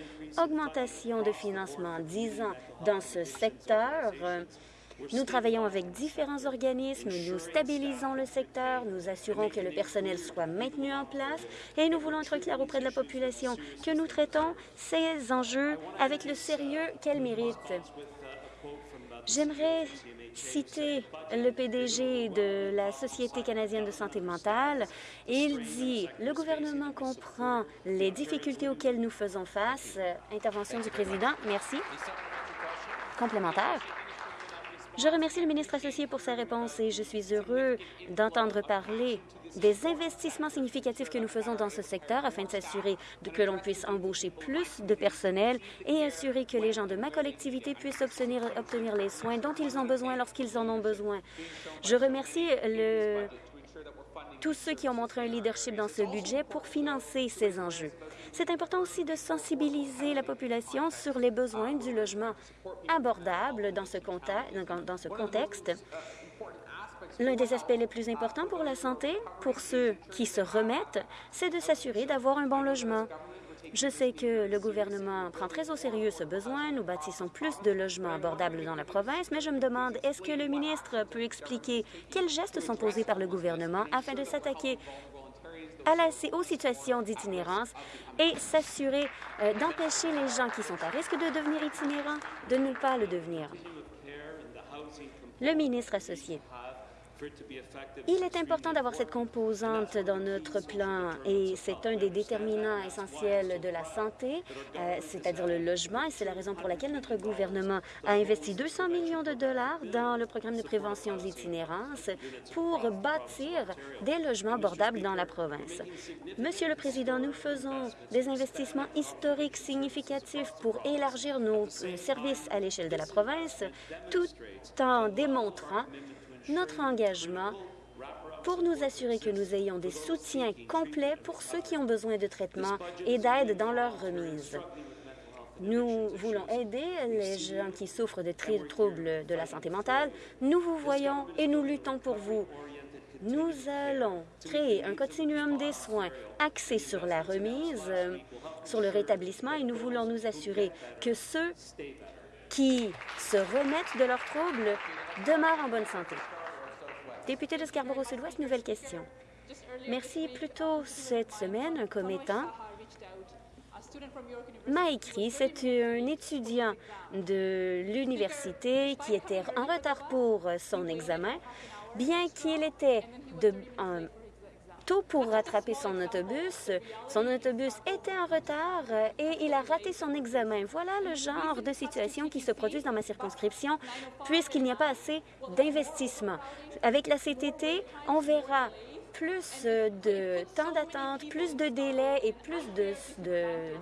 S2: augmentation de financement en 10 ans dans ce secteur. Nous travaillons avec différents organismes, nous stabilisons le secteur, nous assurons que le personnel soit maintenu en place et nous voulons être clairs auprès de la population que nous traitons ces enjeux avec le sérieux qu'elles méritent. J'aimerais citer le PDG de la Société canadienne de santé mentale. Il dit « Le gouvernement comprend les difficultés auxquelles nous faisons face. » Intervention du président. Merci. Complémentaire. Je remercie le ministre associé pour sa réponse et je suis heureux d'entendre parler des investissements significatifs que nous faisons dans ce secteur afin de s'assurer que l'on puisse embaucher plus de personnel et assurer que les gens de ma collectivité puissent obtenir, les soins dont ils ont besoin lorsqu'ils en ont besoin. Je remercie le, tous ceux qui ont montré un leadership dans ce budget pour financer ces enjeux. C'est important aussi de sensibiliser la population sur les besoins du logement abordable dans ce, contexte. L'un des aspects les plus importants pour la santé, pour ceux qui se remettent, c'est de s'assurer d'avoir un bon logement. Je sais que le gouvernement prend très au sérieux ce besoin. Nous bâtissons plus de logements abordables dans la province, mais je me demande, est-ce que le ministre peut expliquer quels gestes sont posés par le gouvernement afin de s'attaquer à la, aux situations d'itinérance et s'assurer euh, d'empêcher les gens qui sont à risque de devenir itinérants de ne pas le devenir? Le ministre associé. Il est important d'avoir cette composante dans notre plan et c'est un des déterminants essentiels de la santé, euh, c'est-à-dire le logement, et c'est la raison pour laquelle notre gouvernement a investi 200 millions de dollars dans le programme de prévention de l'itinérance pour bâtir des logements abordables dans la province. Monsieur le Président, nous faisons des investissements historiques significatifs pour élargir nos services à l'échelle de la province, tout en démontrant notre engagement pour nous assurer que nous ayons des soutiens complets pour ceux qui ont besoin de traitement et d'aide dans leur remise. Nous voulons aider les gens qui souffrent de troubles de la santé mentale. Nous vous voyons et nous luttons pour vous. Nous allons créer un continuum des soins axé sur la remise, sur le rétablissement, et nous voulons nous assurer que ceux qui se remettent de leurs troubles demeurent en bonne santé. Député de Scarborough-Sud-Ouest, nouvelle question. Merci. Plus tôt cette semaine, un commettant m'a écrit, c'est un étudiant de l'université qui était en retard pour son examen, bien qu'il était de, Pour rattraper son autobus. Son autobus était en retard et il a raté son examen. Voilà le genre de situation qui se produit dans ma circonscription puisqu'il n'y a pas assez d'investissement. Avec la CTT, on verra plus de temps d'attente, plus de délais et plus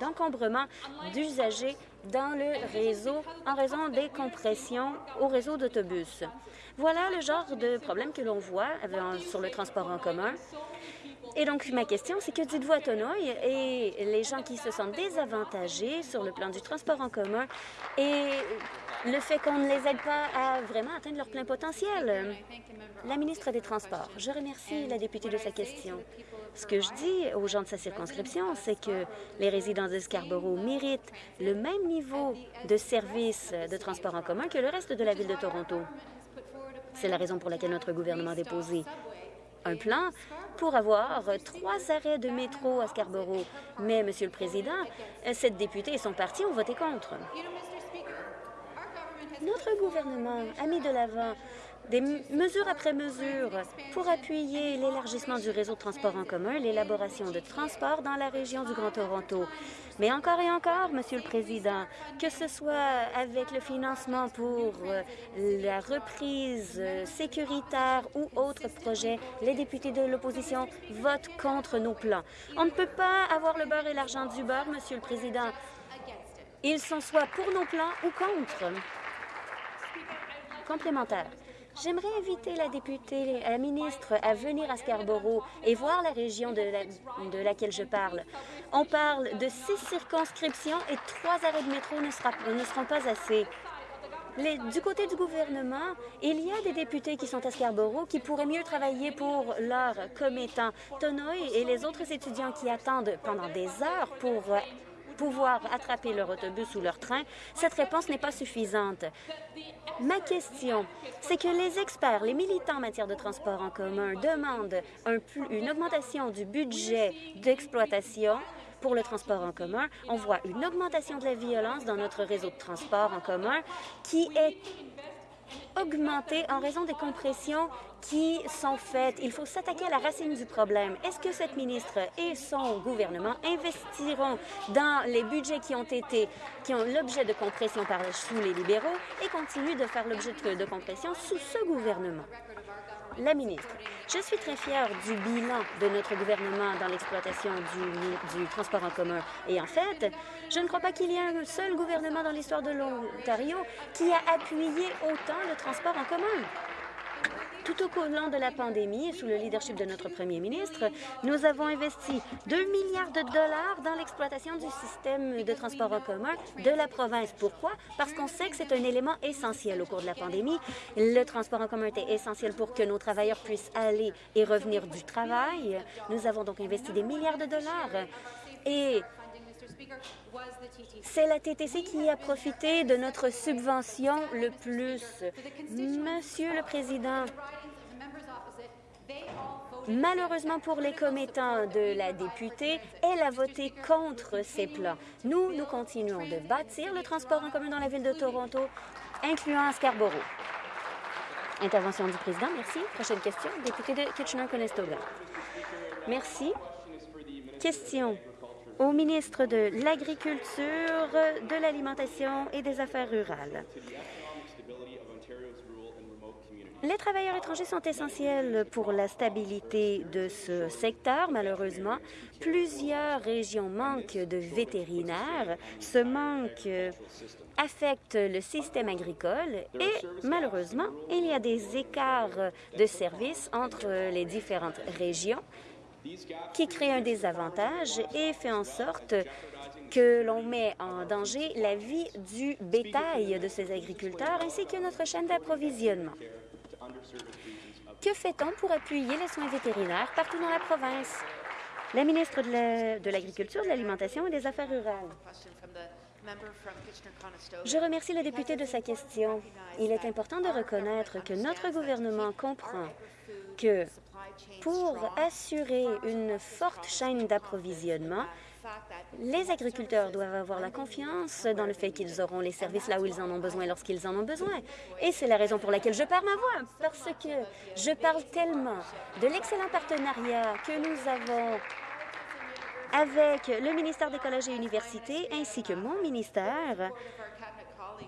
S2: d'encombrement d'usagers dans le réseau en raison des compressions au réseau d'autobus. Voilà le genre de problème que l'on voit sur le transport en commun. Et donc, ma question, c'est que dites-vous à Tonoy et les gens qui se sentent désavantagés sur le plan du transport en commun et le fait qu'on ne les aide pas à vraiment atteindre leur plein potentiel? La ministre des Transports, je remercie la députée de sa question. Ce que je dis aux gens de sa circonscription, c'est que les résidents de Scarborough méritent le même niveau de service de transport en commun que le reste de la ville de Toronto. C'est la raison pour laquelle notre gouvernement a déposé un plan pour avoir trois arrêts de métro à Scarborough. Mais, Monsieur le Président, cette députée et son parti ont voté contre. Notre gouvernement a mis de l'avant des mesures après mesures pour appuyer l'élargissement du réseau de transport en commun, l'élaboration de transports dans la région du Grand Toronto. Mais encore et encore, Monsieur le Président, que ce soit avec le financement pour euh, la reprise euh, sécuritaire ou autres projets, les députés de l'opposition votent contre nos plans. On ne peut pas avoir le beurre et l'argent du beurre, Monsieur le Président. Ils sont soit pour nos plans ou contre. Complémentaire. J'aimerais inviter la députée, la ministre, à venir à Scarborough et voir la région de, laquelle je parle. On parle de six circonscriptions et trois arrêts de métro ne, seront pas assez. du côté du gouvernement, il y a des députés qui sont à Scarborough qui pourraient mieux travailler pour leur commettant. Tonoy et les autres étudiants qui attendent pendant des heures pour pouvoir attraper leur autobus ou leur train, cette réponse n'est pas suffisante. Ma question, c'est que les experts, les militants en matière de transport en commun demandent une augmentation du budget d'exploitation pour le transport en commun. On voit une augmentation de la violence dans notre réseau de transport en commun qui est augmentée en raison des compressions qui sont faites. Il faut s'attaquer à la racine du problème. Est-ce que cette ministre et son gouvernement investiront dans les budgets qui ont été, qui ont l'objet de compression par sous les libéraux et continuent de faire l'objet de compression sous ce gouvernement? La ministre, je suis très fière du bilan de notre gouvernement dans l'exploitation du, transport en commun. Et en fait, je ne crois pas qu'il y ait un seul gouvernement dans l'histoire de l'Ontario qui a appuyé autant le transport en commun. Tout au long de la pandémie, sous le leadership de notre premier ministre, nous avons investi 2 milliards de dollars dans l'exploitation du système de transport en commun de la province. Pourquoi? Parce qu'on sait que c'est un élément essentiel au cours de la pandémie. Le transport en commun était essentiel pour que nos travailleurs puissent aller et revenir du travail. Nous avons donc investi des milliards de dollars. Et c'est la TTC qui a profité de notre subvention le plus. Monsieur le Président, Malheureusement pour les commettants de la députée, elle a voté contre ces plans. Nous, nous continuons de bâtir le transport en commun dans la ville de Toronto, incluant Scarborough. Intervention du président, merci. Prochaine question, député de Kitchener-Conestoga. Merci. Question au ministre de l'Agriculture, de l'Alimentation et des Affaires rurales. Les travailleurs étrangers sont essentiels pour la stabilité de ce secteur. Malheureusement, plusieurs régions manquent de vétérinaires. Ce manque affecte le système agricole et malheureusement, il y a des écarts de services entre les différentes régions qui créent un désavantage et fait en sorte que l'on met en danger la vie du bétail de ces agriculteurs ainsi que notre chaîne d'approvisionnement. Que fait-on pour appuyer les soins vétérinaires partout dans la province? La ministre de l'Agriculture, de l'Alimentation et des Affaires rurales. Je remercie le député de sa question. Il est important de reconnaître que notre gouvernement comprend que pour assurer une forte chaîne d'approvisionnement, Les agriculteurs doivent avoir la confiance dans le fait qu'ils auront les services là où ils en ont besoin lorsqu'ils en ont besoin. Et c'est la raison pour laquelle je perds ma voix, parce que je parle tellement de l'excellent partenariat que nous avons avec le ministère des Collèges et Universités ainsi que mon ministère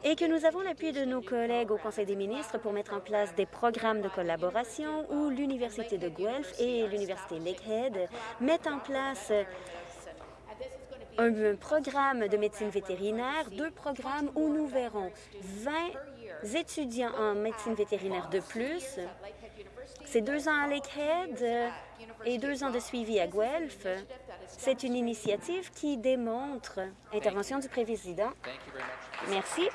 S2: et que nous avons l'appui de nos collègues au Conseil des ministres pour mettre en place des programmes de collaboration où l'Université de Guelph et l'Université Lakehead mettent en place un programme de médecine vétérinaire, deux programmes où nous verrons 20 étudiants en médecine vétérinaire de plus. C'est deux ans à Lakehead et deux ans de suivi à Guelph. C'est une initiative qui démontre intervention du président. Merci.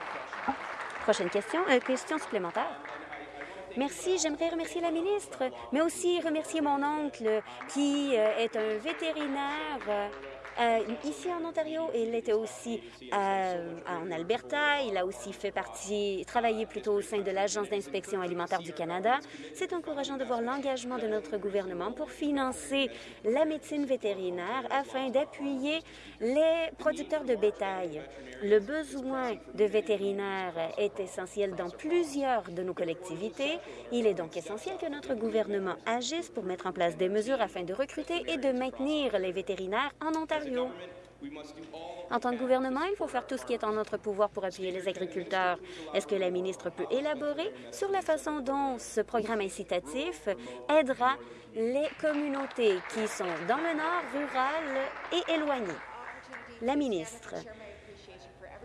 S2: Prochaine question. Euh, question supplémentaire. Merci. J'aimerais remercier la ministre, mais aussi remercier mon oncle qui euh, est un vétérinaire euh, ici en Ontario. Il était aussi euh, en Alberta. Il a aussi fait partie, travaillé plutôt au sein de l'Agence d'inspection alimentaire du Canada. C'est encourageant de voir l'engagement de notre gouvernement pour financer la médecine vétérinaire afin d'appuyer les producteurs de bétail. Le besoin de vétérinaires est essentiel dans plusieurs de nos collectivités. Il est donc essentiel que notre gouvernement agisse pour mettre en place des mesures afin de recruter et de maintenir les vétérinaires en Ontario. En tant que gouvernement, il faut faire tout ce qui est en notre pouvoir pour appuyer les agriculteurs. Est-ce que la ministre peut élaborer sur la façon dont ce programme incitatif aidera les communautés qui sont dans le nord, rural et éloignées? La ministre.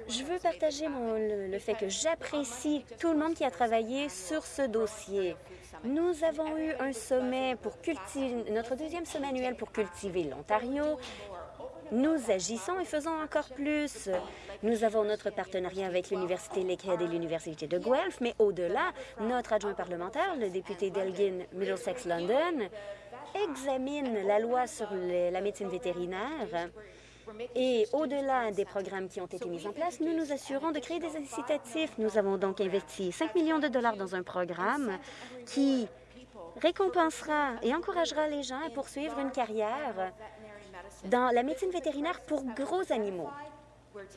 S2: Je veux partager le, fait que j'apprécie tout le monde qui a travaillé sur ce dossier. Nous avons eu un sommet pour cultiver, notre deuxième sommet annuel pour cultiver l'Ontario. Nous agissons et faisons encore plus. Nous avons notre partenariat avec l'Université Lakehead et l'Université de Guelph, mais au-delà, notre adjoint parlementaire, le député d'Elgin Middlesex London, examine la loi sur la médecine vétérinaire et au-delà des programmes qui ont été mis en place, nous nous assurons de créer des incitatifs. Nous avons donc investi 5 millions de dollars dans un programme qui récompensera et encouragera les gens à poursuivre une carrière dans la médecine vétérinaire pour gros animaux.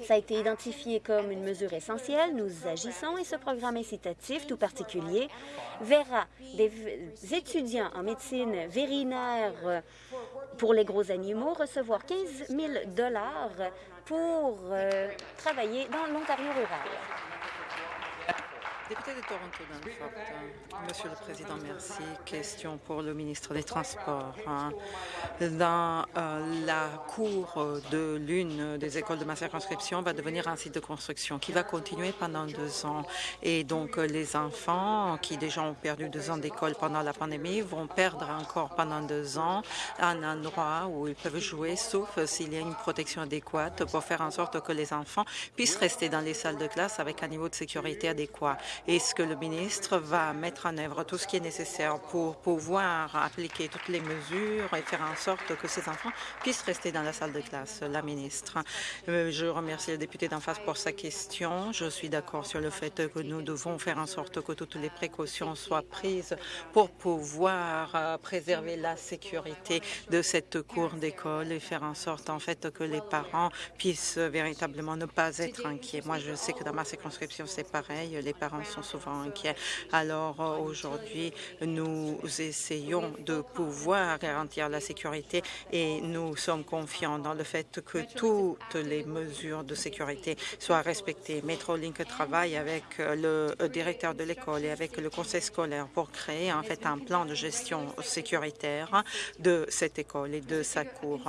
S2: Ça a été identifié comme une mesure essentielle. Nous agissons et ce programme incitatif tout particulier verra des étudiants en médecine vétérinaire pour les gros animaux recevoir 15 000 pour euh, travailler dans l'Ontario rural.
S3: Député de Toronto, Monsieur le Président, merci. Question pour le ministre des Transports. Hein. Dans euh, la cour de l'une des écoles de ma circonscription va devenir un site de construction qui va continuer pendant deux ans. Et donc, les enfants qui déjà ont perdu deux ans d'école pendant la pandémie vont perdre encore pendant deux ans un endroit où ils peuvent jouer, sauf s'il y a une protection adéquate pour faire en sorte que les enfants puissent rester dans les salles de classe avec un niveau de sécurité adéquat. Est-ce que le ministre va mettre en œuvre tout ce qui est nécessaire pour pouvoir appliquer toutes les mesures et faire en sorte que ces enfants puissent rester dans la salle de classe? La ministre. Euh, je remercie le député d'en face pour sa question. Je suis d'accord sur le fait que nous devons faire en sorte que toutes les précautions soient prises pour pouvoir euh, préserver la sécurité de cette cour d'école et faire en sorte en fait que les parents puissent véritablement ne pas être inquiets. Moi, je sais que dans ma circonscription, c'est pareil. Les parents sont souvent inquiets. Alors euh, aujourd'hui, nous essayons de pouvoir garantir la sécurité et nous sommes confiants dans le fait que toutes les mesures de sécurité soient respectées. Metrolink travaille avec euh, le directeur de l'école et avec le conseil scolaire pour créer en fait un plan de gestion sécuritaire de cette école et de sa cour.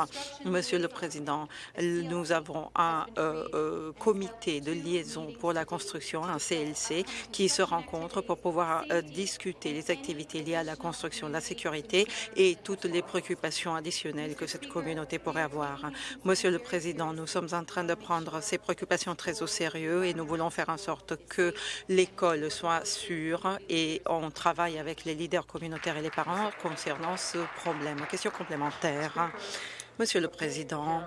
S3: Monsieur le Président, nous avons un euh, comité de liaison pour la construction, un CLC, qui se rencontrent pour pouvoir euh, discuter les activités liées à la construction, la sécurité et toutes les préoccupations additionnelles que cette communauté pourrait avoir. Monsieur le Président, nous sommes en train de prendre ces préoccupations très au sérieux et nous voulons faire en sorte que l'école soit sûre et on travaille avec les leaders communautaires et les parents concernant ce problème. Question complémentaire. Monsieur le Président,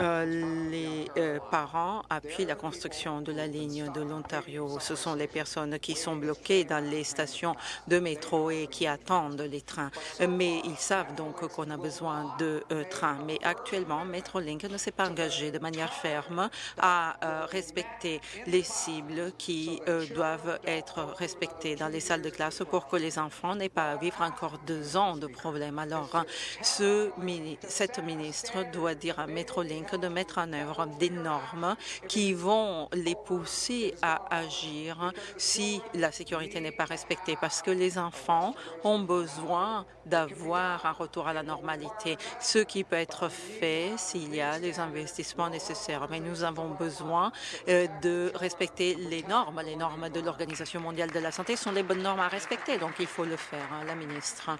S3: euh, les euh, parents appuient la construction de la ligne de l'Ontario. Ce sont les personnes qui sont bloquées dans les stations de métro et qui attendent les trains. Mais ils savent donc qu'on a besoin de euh, trains. Mais actuellement, Metrolink ne s'est pas engagé de manière ferme à respecter les cibles qui doivent être respectées dans les salles de classe pour que les enfants n'aient pas à vivre encore deux ans de problèmes. Alors, ce, cette ministre doit dire à Metrolink de mettre en œuvre des normes qui vont les pousser à agir si la sécurité n'est pas respectée, parce que les enfants ont besoin d'avoir un retour à la normalité, ce qui peut être fait s'il y a les investissements nécessaires. Mais nous avons besoin euh, de respecter les normes. Les normes de l'Organisation mondiale de la santé sont les bonnes normes à respecter, donc il faut le faire. Hein, la ministre,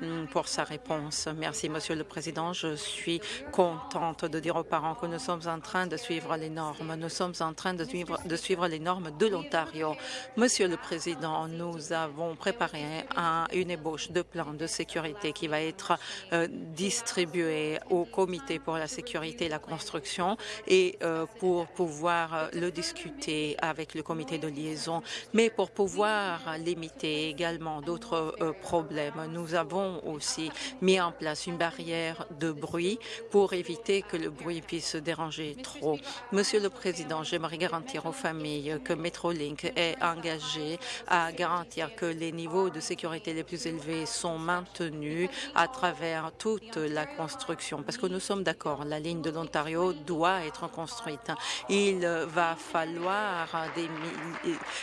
S3: mm, pour sa réponse. Merci, Monsieur le Président. Je suis contente de dire aux parents que nous sommes en train de suivre les normes. Nous sommes en train de suivre, de suivre les normes de l'Ontario. Monsieur le Président, nous avons préparé un, une ébauche de plan de sécurité qui va être euh, distribué au Comité pour la sécurité et la construction et euh, pour pouvoir euh, le discuter avec le comité de liaison, mais pour pouvoir limiter également d'autres problèmes. Nous avons aussi mis en place une barrière de bruit pour éviter que le bruit puisse déranger trop. Monsieur le Président, j'aimerais garantir aux familles que Metrolink est engagé à garantir que les niveaux de sécurité les plus élevés sont maintenus à travers toute la construction. Parce que nous sommes d'accord, la ligne de l'Ontario doit être construite. Il va falloir des...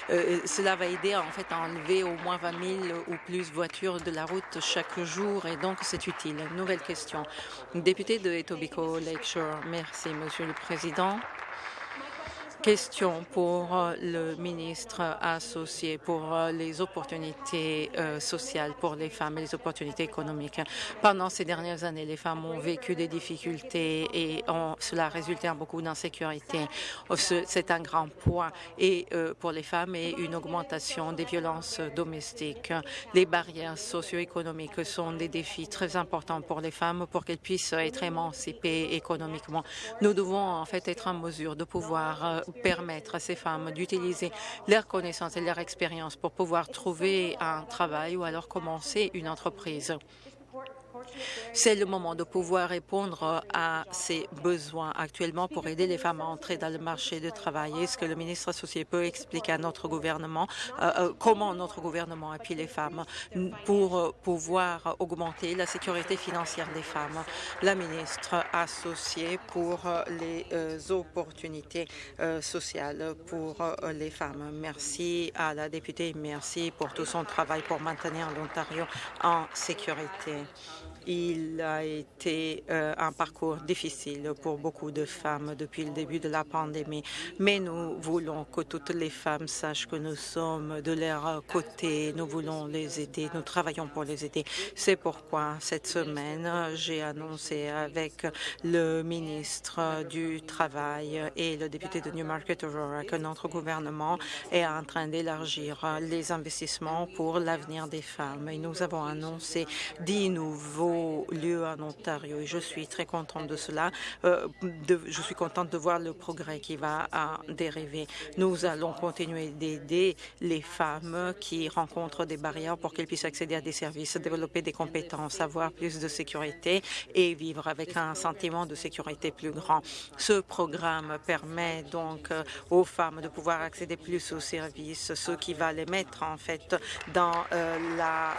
S3: Euh, cela va aider en fait à enlever au moins 20 000 ou plus voitures de la route chaque jour et donc c'est utile. Nouvelle question. Député de Etobicoke Merci, Monsieur le Président. Question pour euh, le ministre associé pour euh, les opportunités euh, sociales pour les femmes et les opportunités économiques. Pendant ces dernières années, les femmes ont vécu des difficultés et cela a résulté en beaucoup d'insécurité. C'est un grand point et pour les femmes et une augmentation des violences domestiques. Les barrières socio-économiques sont des défis très importants pour les femmes pour qu'elles puissent être émancipées économiquement. Nous devons en fait être en mesure de pouvoir permettre à ces femmes d'utiliser leurs connaissances et leur expérience pour pouvoir trouver un travail ou alors commencer une entreprise. C'est le moment de pouvoir répondre à ces besoins actuellement pour aider les femmes à entrer dans le marché du travail. Est-ce que le ministre associé peut expliquer à notre gouvernement euh, euh, comment notre gouvernement appuie les femmes pour pouvoir augmenter la sécurité financière des femmes? La ministre associée pour les euh, opportunités sociales pour les femmes. Merci à la députée, merci pour tout son travail pour maintenir l'Ontario en sécurité. Il a été euh, un parcours difficile pour beaucoup de femmes depuis le début de la pandémie, mais nous voulons que toutes les femmes sachent que nous sommes de leur côté, nous voulons les aider, nous travaillons pour les aider. C'est pourquoi cette semaine, j'ai annoncé avec le ministre du Travail et le député de Newmarket Aurora que notre gouvernement est en train d'élargir les investissements pour l'avenir des femmes. Et nous avons annoncé dix nouveaux lieu en Ontario et je suis très contente de cela. Euh, je suis contente de voir le progrès qui va dériver. Nous allons continuer d'aider les femmes qui rencontrent des barrières pour qu'elles puissent accéder à des services, développer des compétences, avoir plus de sécurité et vivre avec un sentiment de sécurité plus grand. Ce programme permet donc euh, aux femmes de pouvoir accéder plus aux services, ce qui va les mettre en fait dans euh, la,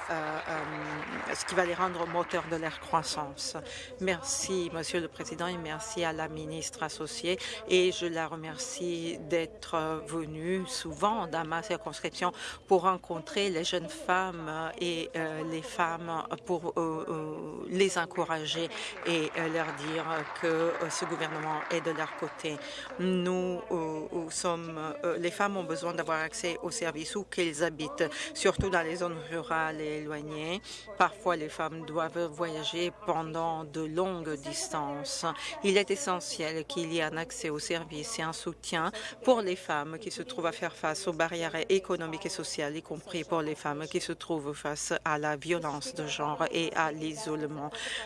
S3: ce qui va les rendre moteurs de leur croissance. Merci, Monsieur le Président, et merci à la ministre associée. Et je la remercie d'être venue souvent dans ma circonscription pour rencontrer les jeunes femmes et euh, les femmes pour euh, euh, les encourager et leur dire que ce gouvernement est de leur côté. Nous sommes, les femmes ont besoin d'avoir accès aux services où qu'elles habitent, surtout dans les zones rurales et éloignées. Parfois, les femmes doivent voyager pendant de longues distances. Il est essentiel qu'il y ait un accès aux services et un soutien pour les femmes qui se trouvent à faire face aux barrières économiques et sociales, y compris pour les femmes qui se trouvent face à la violence de genre et à l'isolement.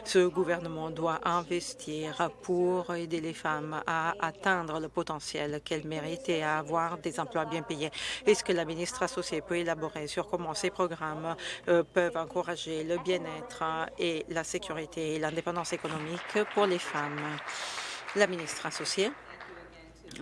S3: Ce gouvernement doit investir pour aider les femmes à atteindre le potentiel qu'elles méritent et à avoir des emplois bien payés. Est-ce que la ministre associée peut élaborer sur comment ces programmes euh, peuvent encourager le bien-être et la sécurité et l'indépendance économique pour les femmes? La ministre associée.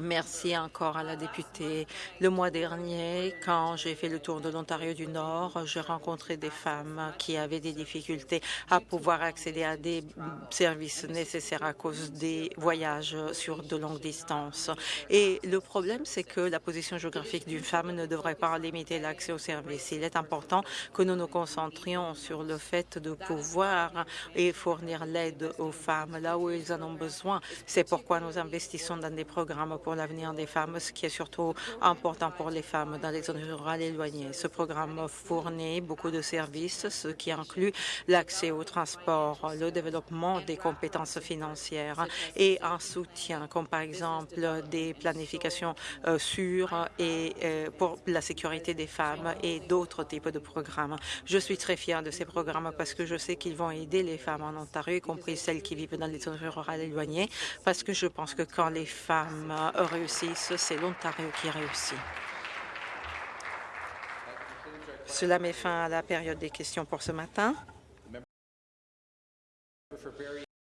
S3: Merci encore à la députée. Le mois dernier, quand j'ai fait le tour de l'Ontario du Nord, j'ai rencontré des femmes qui avaient des difficultés à pouvoir accéder à des services nécessaires à cause des voyages sur de longues distances. Et le problème, c'est que la position géographique d'une femme ne devrait pas limiter l'accès aux services. Il est important que nous nous concentrions sur le fait de pouvoir et fournir l'aide aux femmes là où elles en ont besoin. C'est pourquoi nous investissons dans des programmes pour l'avenir des femmes, ce qui est surtout important pour les femmes dans les zones rurales éloignées. Ce programme fournit beaucoup de services, ce qui inclut l'accès au transport, le développement des compétences financières et un soutien, comme par exemple des planifications euh, sûres et euh, pour la sécurité des femmes et d'autres types de programmes. Je suis très fière de ces programmes parce que je sais qu'ils vont aider les femmes en Ontario, y compris celles qui vivent dans les zones rurales éloignées, parce que je pense que quand les femmes réussissent, c'est l'Ontario qui réussit. Cela met fin à la période des questions pour ce matin.